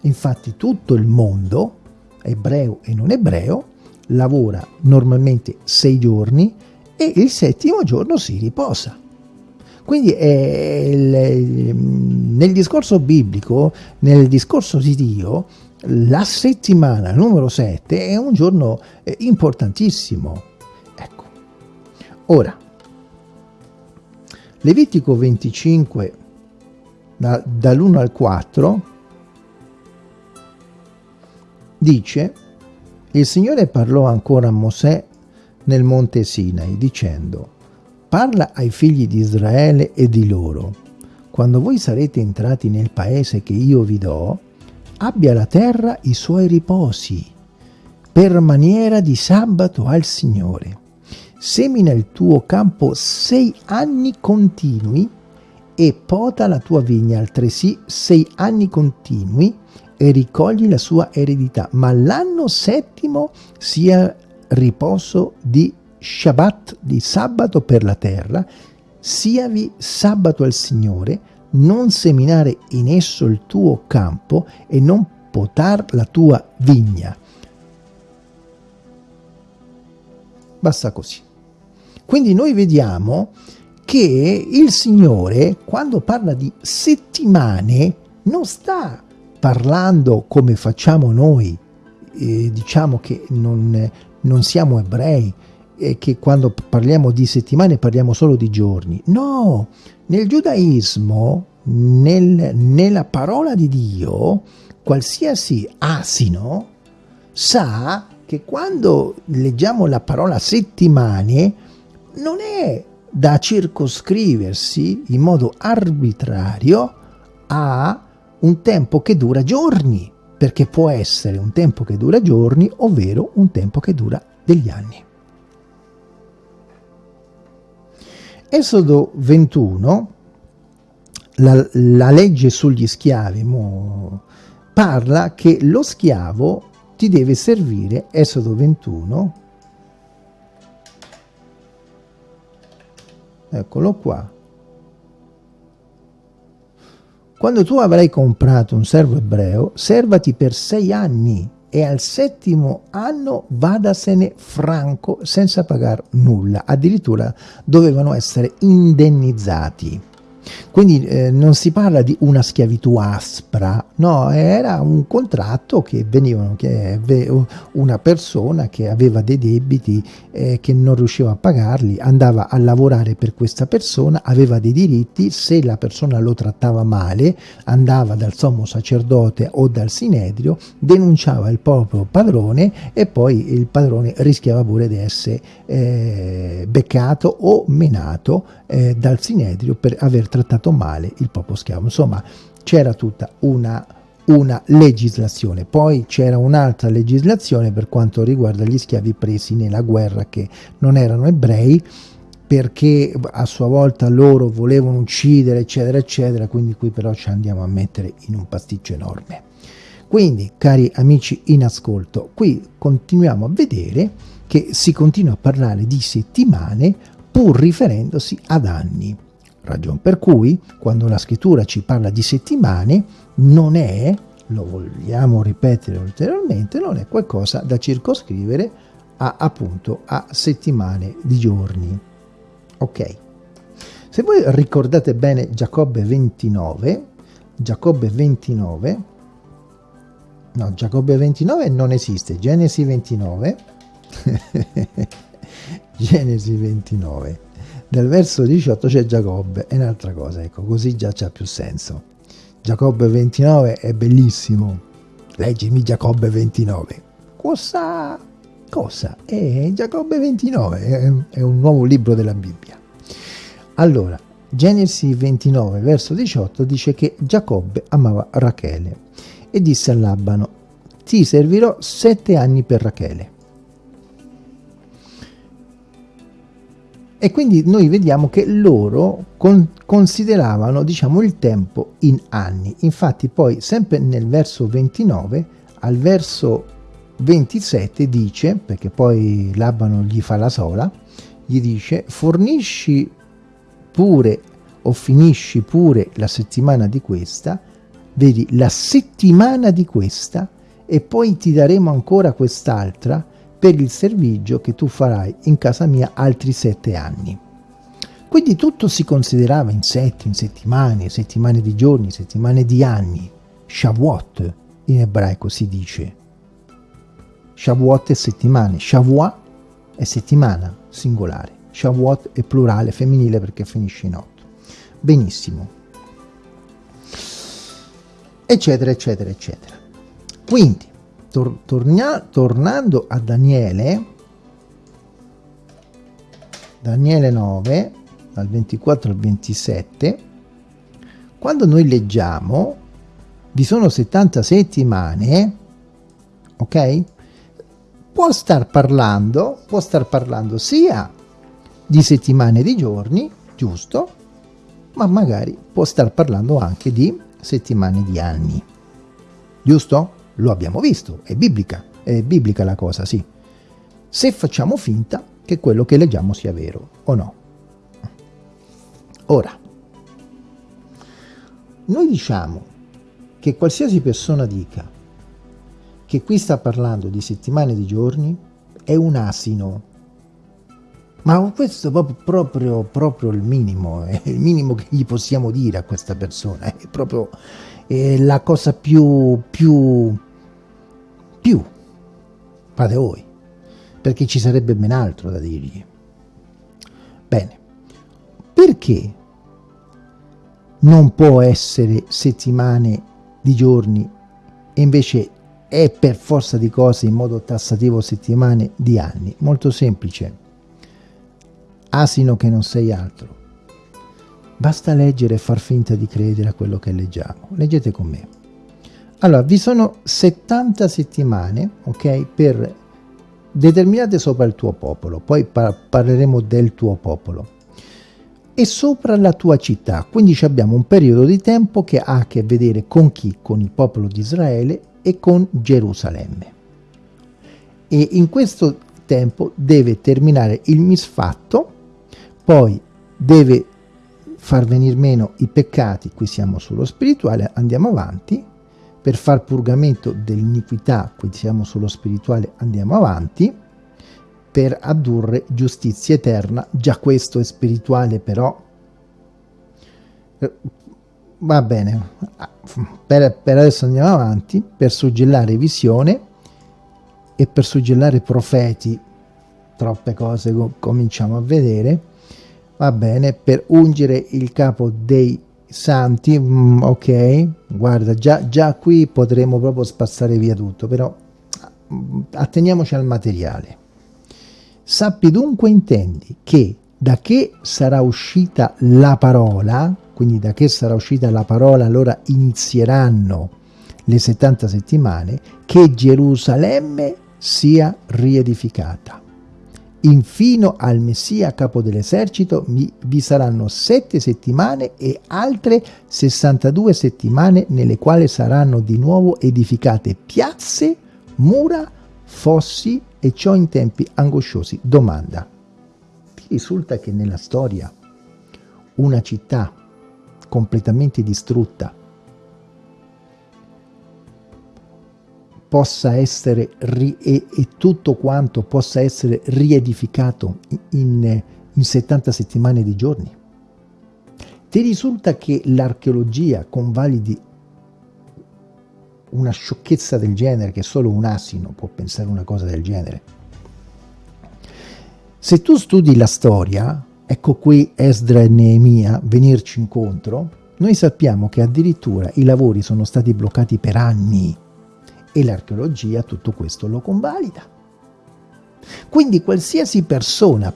Infatti tutto il mondo, ebreo e non ebreo, lavora normalmente sei giorni e il settimo giorno si riposa. Quindi il, nel discorso biblico, nel discorso di Dio, la settimana numero 7 è un giorno eh, importantissimo. Ecco. Ora, Levitico 25, da, dall'1 al 4, dice, il Signore parlò ancora a Mosè nel monte Sinai, dicendo, parla ai figli di Israele e di loro, quando voi sarete entrati nel paese che io vi do, abbia la terra i suoi riposi, per maniera di sabato al Signore. Semina il tuo campo sei anni continui e pota la tua vigna altresì sei anni continui e ricogli la sua eredità, ma l'anno settimo sia riposo di Shabbat, di sabato per la terra, siavi sabato al Signore, non seminare in esso il tuo campo e non potar la tua vigna. Basta così. Quindi noi vediamo che il Signore, quando parla di settimane, non sta parlando come facciamo noi, eh, diciamo che non, non siamo ebrei, e che quando parliamo di settimane parliamo solo di giorni. No, nel giudaismo, nel, nella parola di Dio, qualsiasi asino sa che quando leggiamo la parola settimane non è da circoscriversi in modo arbitrario a un tempo che dura giorni, perché può essere un tempo che dura giorni, ovvero un tempo che dura degli anni. Esodo 21, la, la legge sugli schiavi, mo, parla che lo schiavo ti deve servire, Esodo 21, eccolo qua, quando tu avrai comprato un servo ebreo, servati per sei anni e al settimo anno vadasene franco senza pagare nulla, addirittura dovevano essere indennizzati. Quindi eh, non si parla di una schiavitù aspra, no, era un contratto che venivano, che una persona che aveva dei debiti eh, che non riusciva a pagarli, andava a lavorare per questa persona, aveva dei diritti, se la persona lo trattava male, andava dal sommo sacerdote o dal sinedrio, denunciava il proprio padrone e poi il padrone rischiava pure di essere eh, beccato o menato eh, dal sinedrio per aver trattato male il popolo schiavo. Insomma, c'era tutta una, una legislazione. Poi c'era un'altra legislazione per quanto riguarda gli schiavi presi nella guerra che non erano ebrei perché a sua volta loro volevano uccidere, eccetera, eccetera, quindi qui però ci andiamo a mettere in un pasticcio enorme. Quindi, cari amici in ascolto, qui continuiamo a vedere che si continua a parlare di settimane pur riferendosi ad anni. Ragion per cui, quando la scrittura ci parla di settimane, non è, lo vogliamo ripetere ulteriormente, non è qualcosa da circoscrivere a, appunto a settimane di giorni. Ok. Se voi ricordate bene Giacobbe 29, Giacobbe 29, no, Giacobbe 29 non esiste, Genesi 29, Genesi 29, nel verso 18 c'è Giacobbe, è un'altra cosa, ecco, così già c'ha più senso. Giacobbe 29 è bellissimo, leggimi Giacobbe 29. Cosa? Cosa? È Giacobbe 29, è, è un nuovo libro della Bibbia. Allora, Genesi 29, verso 18 dice che Giacobbe amava Rachele e disse a Labano, ti servirò sette anni per Rachele. E quindi noi vediamo che loro con, consideravano diciamo, il tempo in anni. Infatti poi sempre nel verso 29 al verso 27 dice, perché poi Labano gli fa la sola, gli dice fornisci pure o finisci pure la settimana di questa, vedi la settimana di questa e poi ti daremo ancora quest'altra per il servigio che tu farai in casa mia altri sette anni. Quindi tutto si considerava in sette, in settimane, settimane di giorni, settimane di anni. Shavuot in ebraico si dice. Shavuot è settimane, Shavua è settimana, singolare. Shavuot è plurale, femminile perché finisce in otto. Benissimo. Eccetera, eccetera, eccetera. Quindi, tor tornia, tornando a Daniele, Daniele 9, dal 24 al 27, quando noi leggiamo, vi sono 70 settimane, ok? Può star parlando, può star parlando sia di settimane di giorni, giusto, ma magari può star parlando anche di settimane di anni, giusto? Lo abbiamo visto, è biblica, è biblica la cosa, sì. Se facciamo finta che quello che leggiamo sia vero o no. Ora, noi diciamo che qualsiasi persona dica che qui sta parlando di settimane di giorni è un asino. Ma questo è proprio, proprio, proprio il minimo, è il minimo che gli possiamo dire a questa persona, è proprio è la cosa più, più più. Fate voi, perché ci sarebbe ben altro da dirgli. Bene, perché non può essere settimane di giorni e invece è per forza di cose in modo tassativo settimane di anni? Molto semplice. Asino che non sei altro. Basta leggere e far finta di credere a quello che leggiamo. Leggete con me. Allora, vi sono 70 settimane, ok, per determinate sopra il tuo popolo, poi par parleremo del tuo popolo, e sopra la tua città, quindi abbiamo un periodo di tempo che ha a che vedere con chi? Con il popolo di Israele e con Gerusalemme. E in questo tempo deve terminare il misfatto, poi deve far venire meno i peccati, qui siamo sullo spirituale, andiamo avanti, per far purgamento dell'iniquità, quindi siamo sullo spirituale, andiamo avanti, per addurre giustizia eterna, già questo è spirituale però, eh, va bene, per, per adesso andiamo avanti, per suggellare visione e per suggellare profeti, troppe cose cominciamo a vedere, va bene, per ungere il capo dei santi, mm, ok, guarda, già, già qui potremo proprio spazzare via tutto, però mm, atteniamoci al materiale. Sappi dunque, intendi, che da che sarà uscita la parola, quindi da che sarà uscita la parola, allora inizieranno le 70 settimane, che Gerusalemme sia riedificata infino al Messia capo dell'esercito vi saranno sette settimane e altre 62 settimane nelle quali saranno di nuovo edificate piazze, mura, fossi e ciò in tempi angosciosi. Domanda. Ti risulta che nella storia una città completamente distrutta possa essere ri- e, e, tutto quanto possa essere riedificato in, in 70 settimane di giorni? Ti risulta che l'archeologia convalidi una sciocchezza del genere, che solo un asino può pensare una cosa del genere? Se tu studi la storia, ecco qui Esdra e Neemia venirci incontro, noi sappiamo che addirittura i lavori sono stati bloccati per anni e l'archeologia tutto questo lo convalida. Quindi qualsiasi persona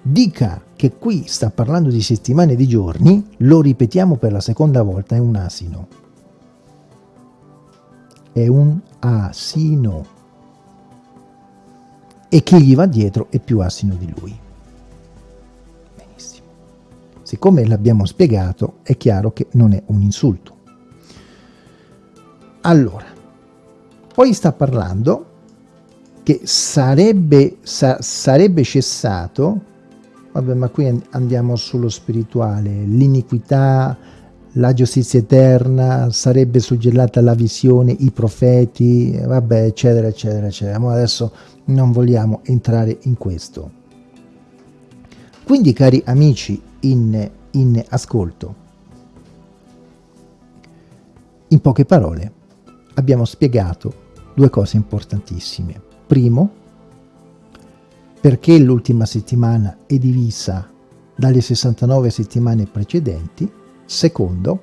dica che qui sta parlando di settimane di giorni, lo ripetiamo per la seconda volta, è un asino. È un asino. E chi gli va dietro è più asino di lui. Benissimo. Siccome l'abbiamo spiegato, è chiaro che non è un insulto. Allora, poi sta parlando che sarebbe, sa, sarebbe cessato, vabbè ma qui andiamo sullo spirituale, l'iniquità, la giustizia eterna, sarebbe suggellata la visione, i profeti, vabbè eccetera eccetera eccetera, ma adesso non vogliamo entrare in questo. Quindi cari amici in, in ascolto, in poche parole abbiamo spiegato due cose importantissime. Primo, perché l'ultima settimana è divisa dalle 69 settimane precedenti. Secondo,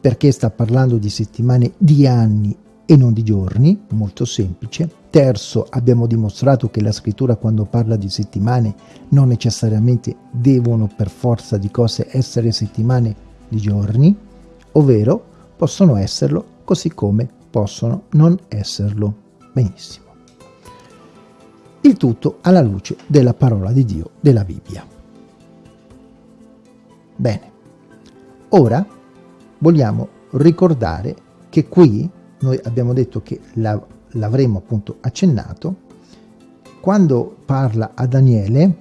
perché sta parlando di settimane di anni e non di giorni, molto semplice. Terzo, abbiamo dimostrato che la scrittura quando parla di settimane non necessariamente devono per forza di cose essere settimane di giorni, ovvero possono esserlo così come possono non esserlo. Benissimo. Il tutto alla luce della parola di Dio della Bibbia. Bene, ora vogliamo ricordare che qui noi abbiamo detto che l'avremo appunto accennato, quando parla a Daniele,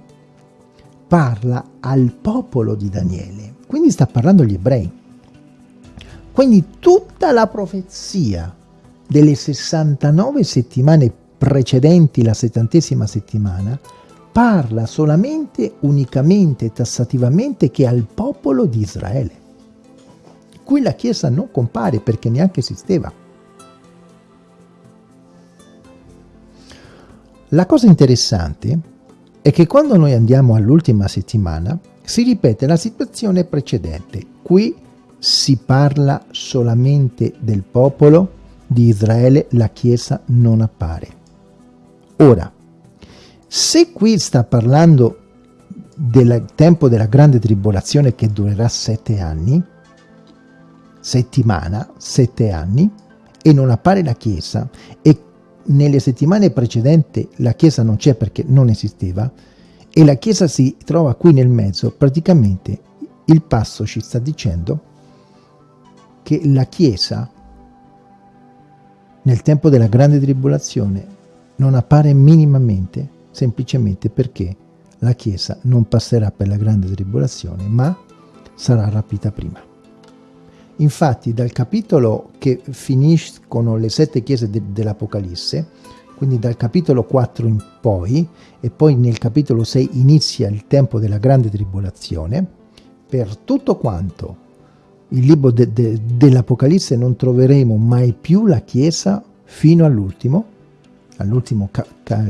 parla al popolo di Daniele, quindi sta parlando agli ebrei. Quindi tutta la profezia delle 69 settimane precedenti la settantesima settimana parla solamente, unicamente tassativamente che al popolo di Israele. Qui la Chiesa non compare perché neanche esisteva. La cosa interessante è che quando noi andiamo all'ultima settimana si ripete la situazione precedente. Qui si parla solamente del popolo di Israele la Chiesa non appare. Ora, se qui sta parlando del tempo della grande tribolazione che durerà sette anni, settimana, sette anni, e non appare la Chiesa, e nelle settimane precedenti la Chiesa non c'è perché non esisteva, e la Chiesa si trova qui nel mezzo, praticamente il passo ci sta dicendo che la Chiesa nel tempo della grande tribolazione non appare minimamente, semplicemente perché la Chiesa non passerà per la grande tribolazione, ma sarà rapita prima. Infatti dal capitolo che finiscono le sette chiese de dell'Apocalisse, quindi dal capitolo 4 in poi, e poi nel capitolo 6 inizia il tempo della grande tribolazione, per tutto quanto il libro de, de, dell'Apocalisse non troveremo mai più la Chiesa fino all'ultimo, all'ultimo ca, ca,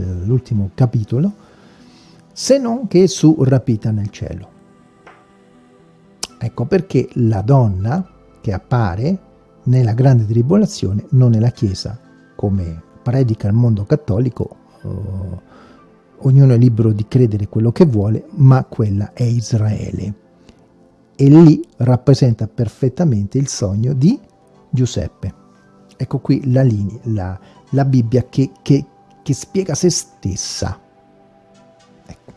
capitolo, se non che su rapita nel cielo. Ecco perché la donna che appare nella grande tribolazione non è la Chiesa, come predica il mondo cattolico, eh, ognuno è libero di credere quello che vuole, ma quella è Israele e lì rappresenta perfettamente il sogno di Giuseppe. Ecco qui la, linea, la, la Bibbia che, che, che spiega se stessa. Ecco.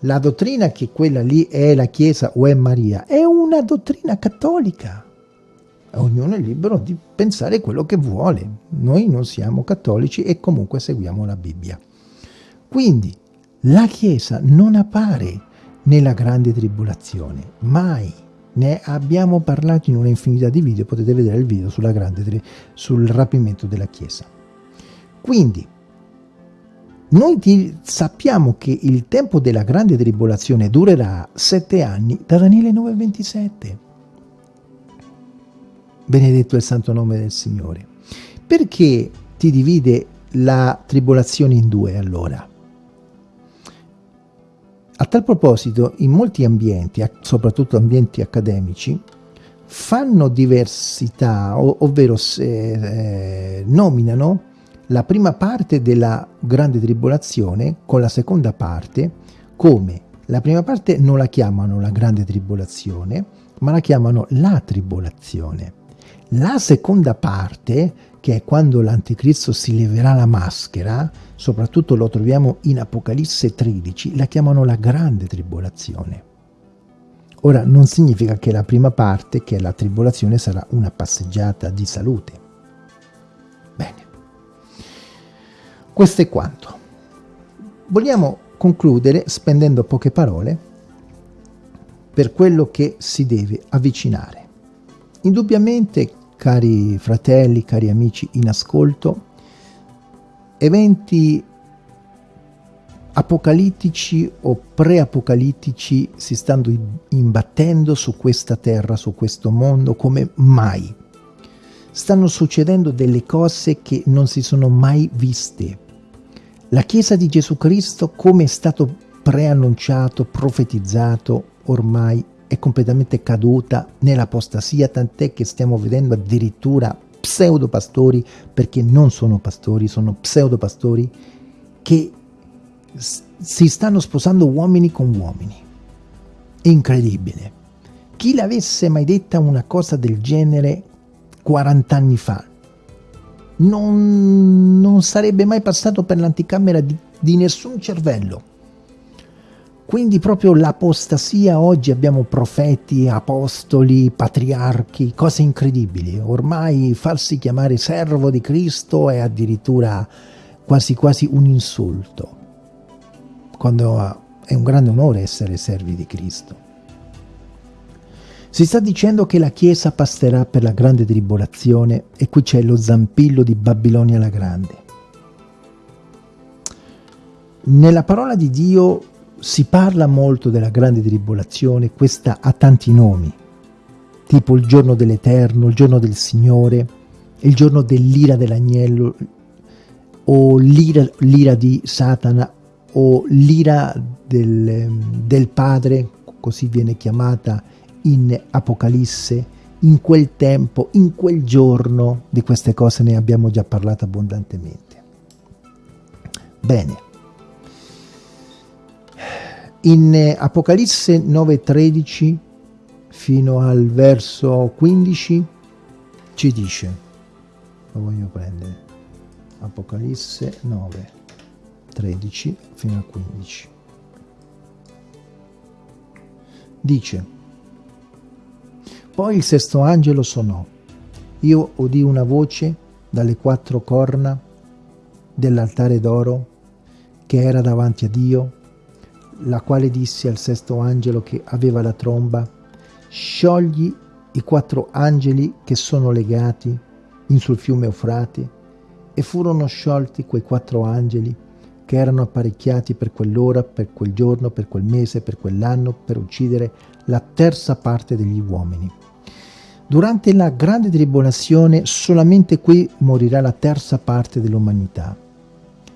la dottrina che quella lì è la Chiesa o è Maria è una dottrina cattolica. Ognuno è libero di pensare quello che vuole. Noi non siamo cattolici e comunque seguiamo la Bibbia. Quindi la Chiesa non appare nella grande tribolazione, mai. Ne abbiamo parlato in una infinità di video, potete vedere il video sulla grande, sul rapimento della Chiesa. Quindi, noi sappiamo che il tempo della grande tribolazione durerà sette anni da Daniele 9,27. Benedetto il santo nome del Signore. Perché ti divide la tribolazione in due allora? A tal proposito, in molti ambienti, soprattutto ambienti accademici, fanno diversità, ovvero se, eh, nominano la prima parte della grande tribolazione con la seconda parte come la prima parte non la chiamano la grande tribolazione, ma la chiamano la tribolazione. La seconda parte, che è quando l'anticristo si leverà la maschera, soprattutto lo troviamo in Apocalisse 13, la chiamano la grande tribolazione. Ora, non significa che la prima parte, che è la tribolazione, sarà una passeggiata di salute. Bene. Questo è quanto. Vogliamo concludere spendendo poche parole per quello che si deve avvicinare. Indubbiamente cari fratelli, cari amici in ascolto, eventi apocalittici o preapocalittici si stanno imbattendo su questa terra, su questo mondo come mai. Stanno succedendo delle cose che non si sono mai viste. La Chiesa di Gesù Cristo, come è stato preannunciato, profetizzato, ormai è completamente caduta nell'apostasia, tant'è che stiamo vedendo addirittura pseudopastori, perché non sono pastori, sono pseudopastori, che si stanno sposando uomini con uomini. Incredibile. Chi l'avesse mai detta una cosa del genere 40 anni fa non, non sarebbe mai passato per l'anticamera di, di nessun cervello. Quindi proprio l'apostasia, oggi abbiamo profeti, apostoli, patriarchi, cose incredibili. Ormai farsi chiamare servo di Cristo è addirittura quasi quasi un insulto, quando è un grande onore essere servi di Cristo. Si sta dicendo che la Chiesa passerà per la grande tribolazione e qui c'è lo zampillo di Babilonia la Grande. Nella parola di Dio si parla molto della grande tribolazione, questa ha tanti nomi, tipo il giorno dell'Eterno, il giorno del Signore, il giorno dell'ira dell'agnello, o l'ira di Satana, o l'ira del, del Padre, così viene chiamata in Apocalisse, in quel tempo, in quel giorno, di queste cose ne abbiamo già parlato abbondantemente. Bene. In eh, Apocalisse 9.13 fino al verso 15 ci dice, lo voglio prendere, Apocalisse 9, 13 fino al 15. Dice, poi il sesto angelo suonò, io udì una voce dalle quattro corna dell'altare d'oro che era davanti a Dio la quale disse al sesto angelo che aveva la tromba, sciogli i quattro angeli che sono legati in sul fiume Eufrate, e furono sciolti quei quattro angeli che erano apparecchiati per quell'ora, per quel giorno, per quel mese, per quell'anno, per uccidere la terza parte degli uomini. Durante la grande tribolazione solamente qui morirà la terza parte dell'umanità.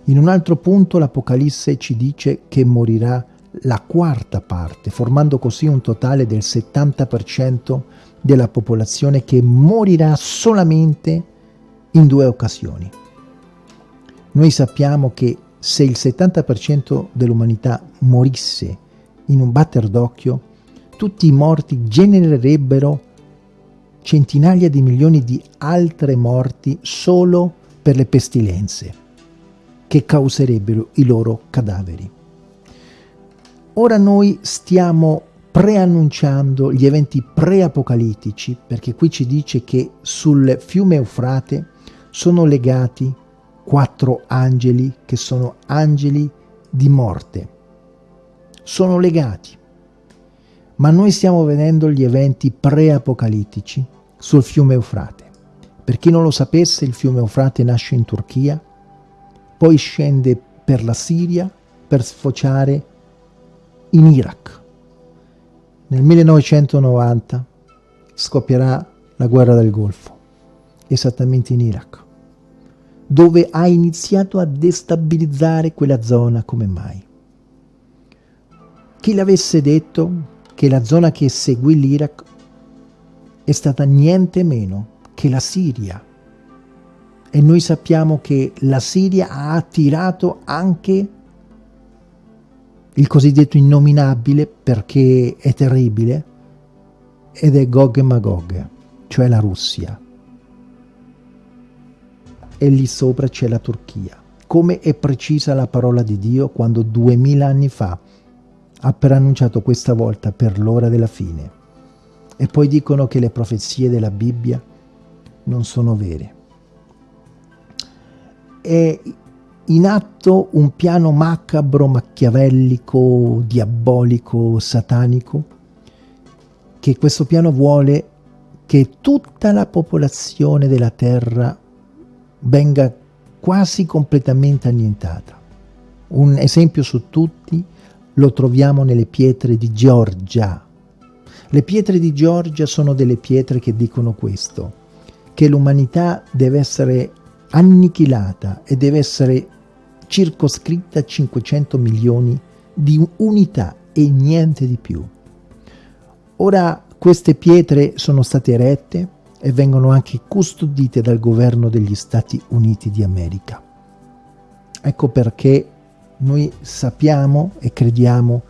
In un altro punto l'Apocalisse ci dice che morirà la quarta parte, formando così un totale del 70% della popolazione che morirà solamente in due occasioni. Noi sappiamo che se il 70% dell'umanità morisse in un batter d'occhio, tutti i morti genererebbero centinaia di milioni di altre morti solo per le pestilenze che causerebbero i loro cadaveri. Ora noi stiamo preannunciando gli eventi preapocalittici, perché qui ci dice che sul fiume Eufrate sono legati quattro angeli che sono angeli di morte. Sono legati. Ma noi stiamo vedendo gli eventi preapocalittici sul fiume Eufrate. Per chi non lo sapesse, il fiume Eufrate nasce in Turchia, poi scende per la Siria per sfociare in Iraq nel 1990 scoppierà la guerra del Golfo, esattamente in Iraq, dove ha iniziato a destabilizzare quella zona come mai. Chi l'avesse detto che la zona che seguì l'Iraq è stata niente meno che la Siria. E noi sappiamo che la Siria ha attirato anche il cosiddetto innominabile perché è terribile, ed è Gog e Magog, cioè la Russia. E lì sopra c'è la Turchia. Come è precisa la parola di Dio quando duemila anni fa ha preannunciato questa volta per l'ora della fine. E poi dicono che le profezie della Bibbia non sono vere. E in atto un piano macabro, macchiavellico, diabolico, satanico, che questo piano vuole che tutta la popolazione della terra venga quasi completamente annientata. Un esempio su tutti lo troviamo nelle pietre di Giorgia. Le pietre di Giorgia sono delle pietre che dicono questo, che l'umanità deve essere annichilata e deve essere circoscritta a 500 milioni di unità e niente di più. Ora queste pietre sono state erette e vengono anche custodite dal governo degli Stati Uniti di America. Ecco perché noi sappiamo e crediamo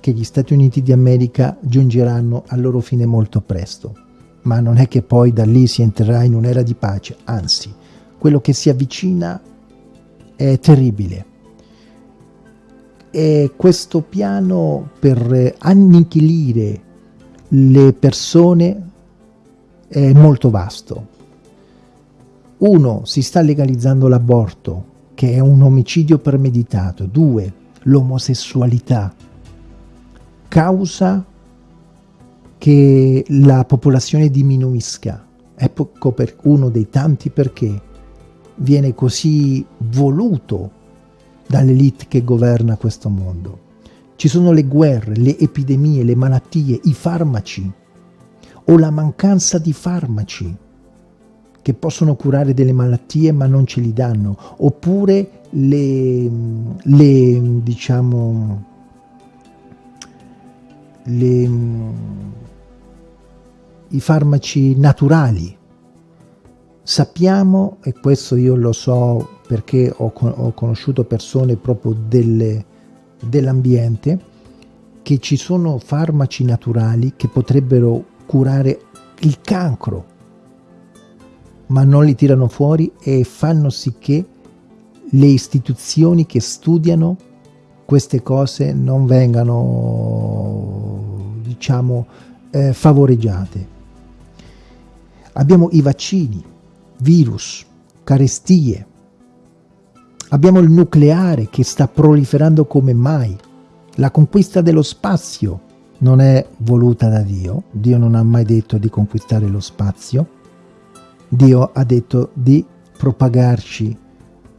che gli Stati Uniti di America giungeranno al loro fine molto presto, ma non è che poi da lì si entrerà in un'era di pace, anzi, quello che si avvicina è terribile. E questo piano per annichilire le persone è molto vasto. Uno, si sta legalizzando l'aborto, che è un omicidio premeditato. Due, l'omosessualità. Causa che la popolazione diminuisca. Ecco per uno dei tanti perché viene così voluto dall'elite che governa questo mondo. Ci sono le guerre, le epidemie, le malattie, i farmaci o la mancanza di farmaci che possono curare delle malattie ma non ce li danno, oppure le, le diciamo, le, i farmaci naturali Sappiamo, e questo io lo so perché ho, ho conosciuto persone proprio dell'ambiente, che ci sono farmaci naturali che potrebbero curare il cancro, ma non li tirano fuori e fanno sì che le istituzioni che studiano queste cose non vengano, diciamo, eh, favoreggiate. Abbiamo i vaccini, virus, carestie. Abbiamo il nucleare che sta proliferando come mai. La conquista dello spazio non è voluta da Dio. Dio non ha mai detto di conquistare lo spazio. Dio ha detto di propagarci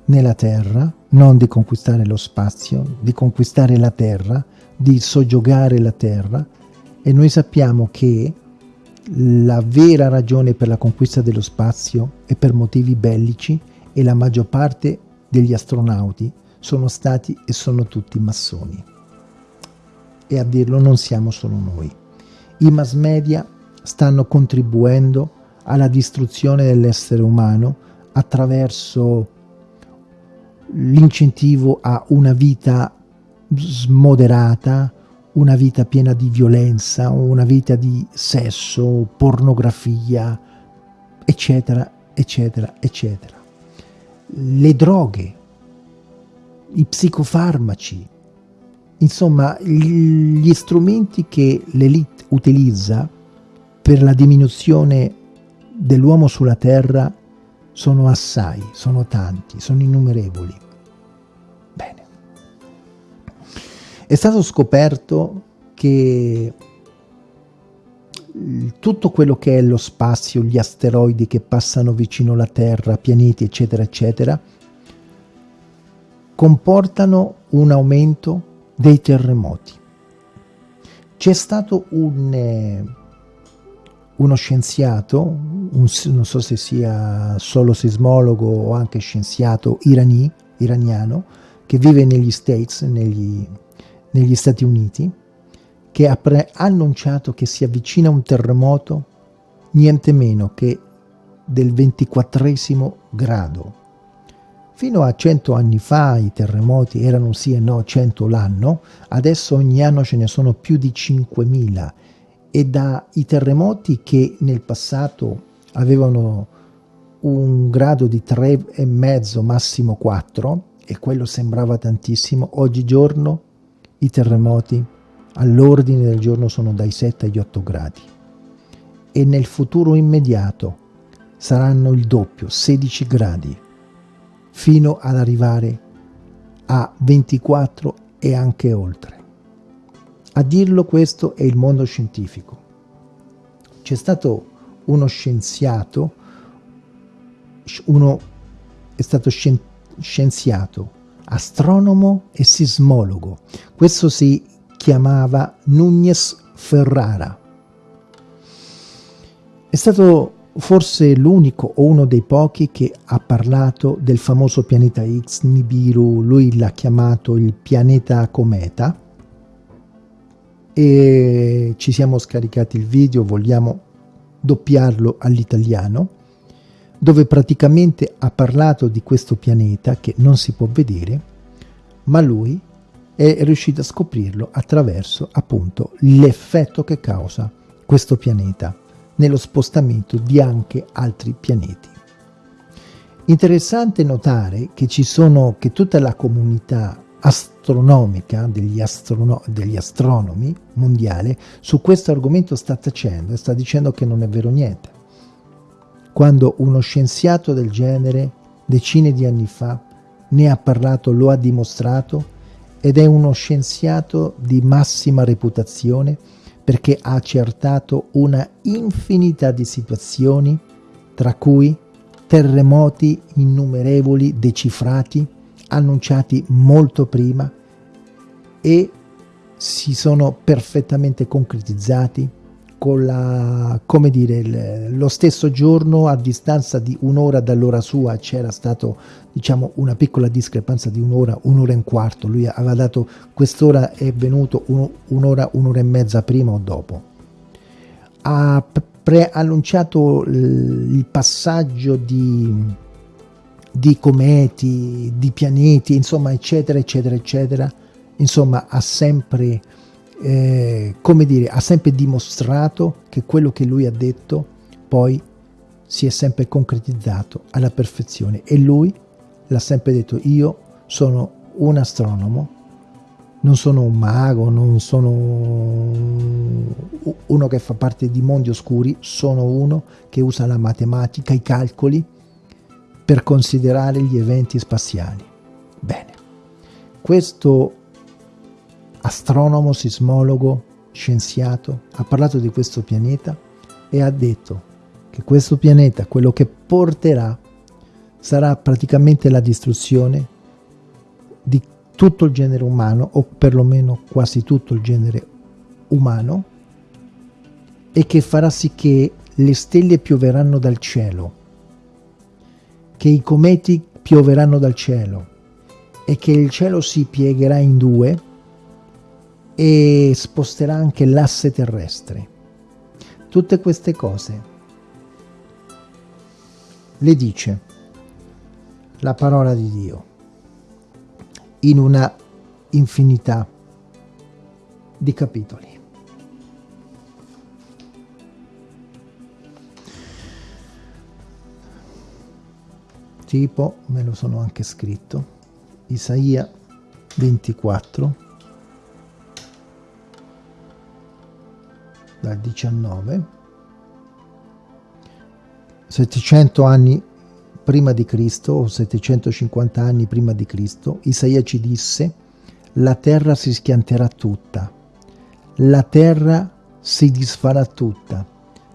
nella terra, non di conquistare lo spazio, di conquistare la terra, di soggiogare la terra. E noi sappiamo che la vera ragione per la conquista dello spazio è per motivi bellici e la maggior parte degli astronauti sono stati e sono tutti massoni. E a dirlo non siamo solo noi. I mass media stanno contribuendo alla distruzione dell'essere umano attraverso l'incentivo a una vita smoderata, una vita piena di violenza, una vita di sesso, pornografia, eccetera, eccetera, eccetera. Le droghe, i psicofarmaci, insomma, gli strumenti che l'elite utilizza per la diminuzione dell'uomo sulla Terra sono assai, sono tanti, sono innumerevoli. È stato scoperto che tutto quello che è lo spazio, gli asteroidi che passano vicino alla Terra, pianeti, eccetera, eccetera, comportano un aumento dei terremoti. C'è stato un, eh, uno scienziato, un, non so se sia solo sismologo o anche scienziato irani, iraniano, che vive negli States, negli, negli Stati Uniti, che ha annunciato che si avvicina un terremoto niente meno che del 24 grado. Fino a 100 anni fa i terremoti erano sì e no 100 l'anno, adesso ogni anno ce ne sono più di 5.000 e dai terremoti che nel passato avevano un grado di 3,5 massimo 4 e quello sembrava tantissimo, oggigiorno i terremoti all'ordine del giorno sono dai 7 agli 8 gradi e nel futuro immediato saranno il doppio, 16 gradi, fino ad arrivare a 24 e anche oltre. A dirlo questo è il mondo scientifico. C'è stato uno scienziato, uno è stato scienziato, astronomo e sismologo. Questo si chiamava Núñez Ferrara. È stato forse l'unico o uno dei pochi che ha parlato del famoso pianeta X, Nibiru, lui l'ha chiamato il pianeta cometa e ci siamo scaricati il video, vogliamo doppiarlo all'italiano, dove praticamente ha parlato di questo pianeta che non si può vedere, ma lui è riuscito a scoprirlo attraverso appunto l'effetto che causa questo pianeta nello spostamento di anche altri pianeti. Interessante notare che ci sono, che tutta la comunità astronomica degli, astrono, degli astronomi mondiale su questo argomento sta tacendo e sta dicendo che non è vero niente. Quando uno scienziato del genere decine di anni fa ne ha parlato, lo ha dimostrato ed è uno scienziato di massima reputazione perché ha accertato una infinità di situazioni, tra cui terremoti innumerevoli decifrati, annunciati molto prima e si sono perfettamente concretizzati con la, come dire, lo stesso giorno a distanza di un'ora dall'ora sua c'era stato diciamo una piccola discrepanza di un'ora, un'ora e un quarto, lui aveva dato quest'ora è venuto un'ora, un'ora e mezza prima o dopo. Ha preannunciato il passaggio di, di cometi, di pianeti, insomma eccetera eccetera eccetera, insomma ha sempre eh, come dire, ha sempre dimostrato che quello che lui ha detto poi si è sempre concretizzato alla perfezione. E lui l'ha sempre detto io sono un astronomo non sono un mago non sono uno che fa parte di mondi oscuri sono uno che usa la matematica i calcoli per considerare gli eventi spaziali. Bene. Questo astronomo, sismologo, scienziato, ha parlato di questo pianeta e ha detto che questo pianeta, quello che porterà, sarà praticamente la distruzione di tutto il genere umano, o perlomeno quasi tutto il genere umano, e che farà sì che le stelle pioveranno dal cielo, che i cometi pioveranno dal cielo, e che il cielo si piegherà in due, e sposterà anche l'asse terrestre. Tutte queste cose le dice la parola di Dio in una infinità di capitoli. Tipo, me lo sono anche scritto, Isaia 24, dal 19, 700 anni prima di Cristo o 750 anni prima di Cristo, Isaia ci disse la terra si schianterà tutta, la terra si disfarà tutta,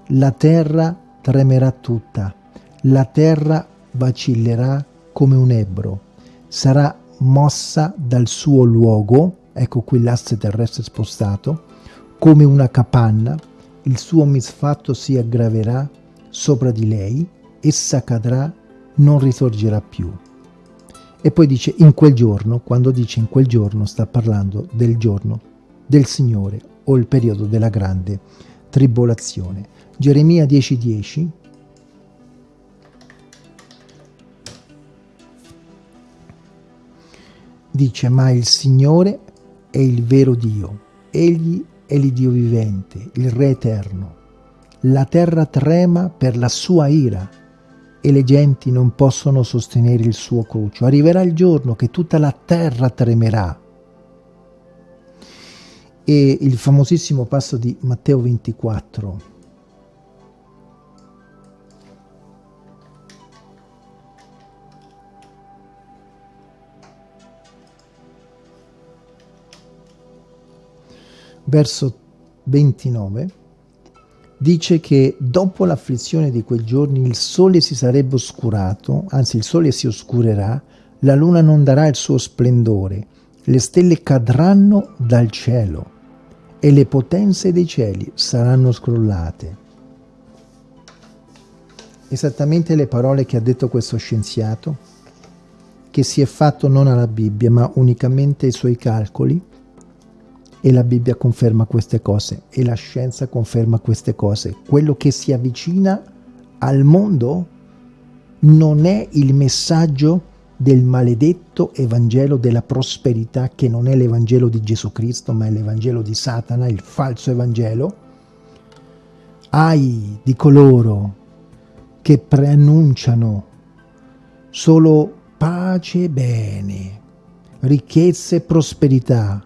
la terra tremerà tutta, la terra vacillerà come un ebbro, sarà mossa dal suo luogo, ecco qui l'asse terrestre spostato, come una capanna, il suo misfatto si aggraverà sopra di lei, essa cadrà, non risorgerà più. E poi dice in quel giorno, quando dice in quel giorno sta parlando del giorno del Signore o il periodo della grande tribolazione. Geremia 10:10 10, dice ma il Signore è il vero Dio, egli è l'Iddio vivente, il Re eterno. La terra trema per la sua ira e le genti non possono sostenere il suo crucio. Arriverà il giorno che tutta la terra tremerà. E il famosissimo passo di Matteo 24, verso 29, dice che dopo l'afflizione di quei giorni il sole si sarebbe oscurato, anzi il sole si oscurerà, la luna non darà il suo splendore, le stelle cadranno dal cielo e le potenze dei cieli saranno scrollate. Esattamente le parole che ha detto questo scienziato, che si è fatto non alla Bibbia ma unicamente ai suoi calcoli, e la Bibbia conferma queste cose e la scienza conferma queste cose. Quello che si avvicina al mondo non è il messaggio del maledetto Evangelo della prosperità che non è l'Evangelo di Gesù Cristo ma è l'Evangelo di Satana, il falso Evangelo. Ai di coloro che preannunciano solo pace e bene, ricchezza e prosperità,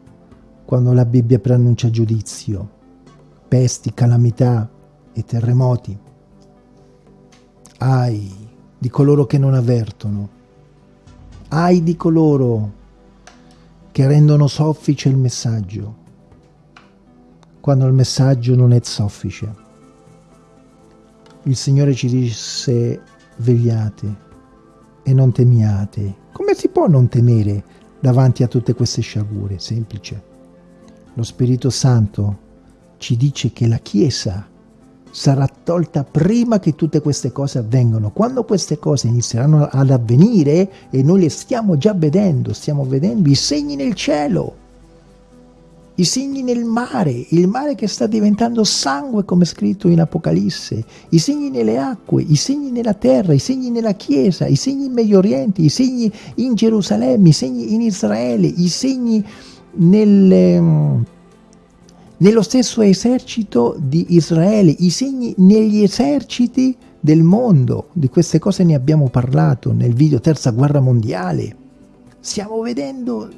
quando la Bibbia preannuncia giudizio, pesti, calamità e terremoti. Ai di coloro che non avvertono, ai di coloro che rendono soffice il messaggio, quando il messaggio non è soffice. Il Signore ci disse vegliate e non temiate. Come si può non temere davanti a tutte queste sciagure? Semplice lo Spirito Santo ci dice che la Chiesa sarà tolta prima che tutte queste cose avvengano. Quando queste cose inizieranno ad avvenire, e noi le stiamo già vedendo, stiamo vedendo i segni nel cielo, i segni nel mare, il mare che sta diventando sangue come scritto in Apocalisse, i segni nelle acque, i segni nella terra, i segni nella Chiesa, i segni in Medio Oriente, i segni in Gerusalemme, i segni in Israele, i segni nelle, mm, nello stesso esercito di Israele, i segni negli eserciti del mondo. Di queste cose ne abbiamo parlato nel video Terza Guerra Mondiale. Stiamo vedendo,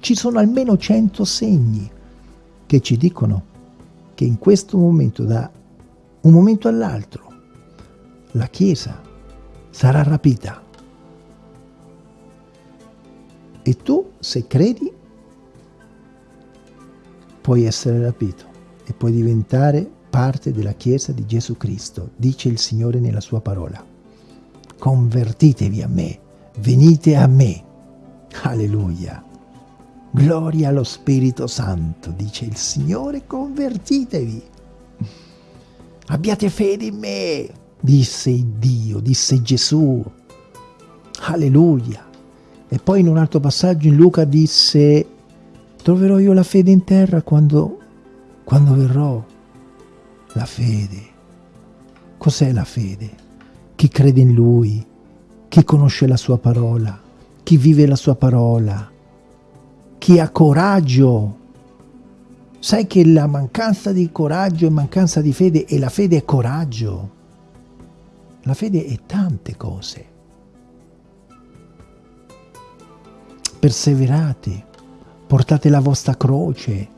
ci sono almeno 100 segni che ci dicono che in questo momento, da un momento all'altro, la Chiesa sarà rapita. E tu, se credi, puoi essere rapito e puoi diventare parte della Chiesa di Gesù Cristo, dice il Signore nella sua parola. Convertitevi a me, venite a me. Alleluia. Gloria allo Spirito Santo, dice il Signore, convertitevi. Abbiate fede in me, disse Dio, disse Gesù. Alleluia. E poi in un altro passaggio in Luca disse Troverò io la fede in terra quando, quando verrò. La fede. Cos'è la fede? Chi crede in Lui, chi conosce la Sua parola, chi vive la Sua parola, chi ha coraggio. Sai che la mancanza di coraggio e mancanza di fede e la fede è coraggio. La fede è tante cose. Perseverate portate la vostra croce,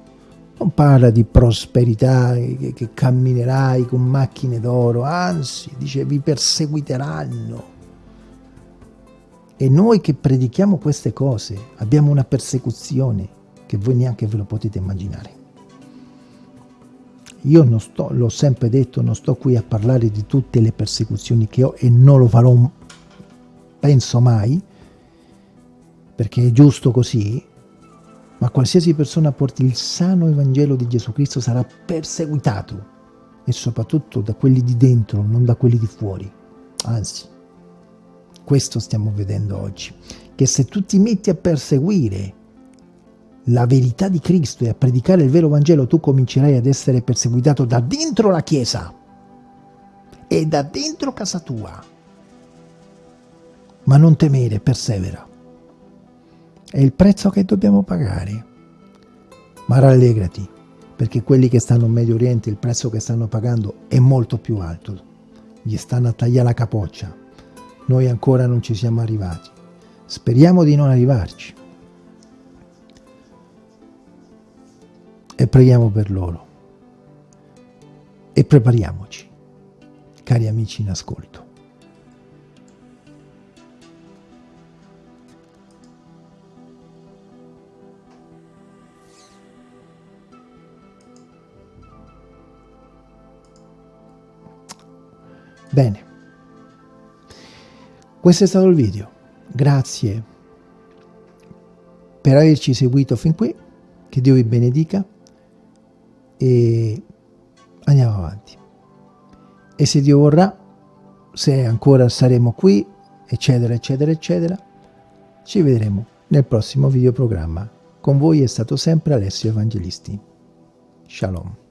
non parla di prosperità, che, che camminerai con macchine d'oro, anzi, dice vi perseguiteranno. E noi che predichiamo queste cose abbiamo una persecuzione che voi neanche ve lo potete immaginare. Io sto, l'ho sempre detto, non sto qui a parlare di tutte le persecuzioni che ho e non lo farò, penso mai, perché è giusto così, ma qualsiasi persona porti il sano Evangelo di Gesù Cristo sarà perseguitato e soprattutto da quelli di dentro, non da quelli di fuori. Anzi, questo stiamo vedendo oggi, che se tu ti metti a perseguire la verità di Cristo e a predicare il vero Vangelo, tu comincerai ad essere perseguitato da dentro la Chiesa e da dentro casa tua. Ma non temere, persevera. È il prezzo che dobbiamo pagare. Ma rallegrati, perché quelli che stanno in Medio Oriente, il prezzo che stanno pagando è molto più alto. Gli stanno a tagliare la capoccia. Noi ancora non ci siamo arrivati. Speriamo di non arrivarci. E preghiamo per loro. E prepariamoci, cari amici in ascolto. Bene, questo è stato il video. Grazie per averci seguito fin qui. Che Dio vi benedica e andiamo avanti. E se Dio vorrà, se ancora saremo qui, eccetera, eccetera, eccetera, ci vedremo nel prossimo videoprogramma. Con voi è stato sempre Alessio Evangelisti. Shalom.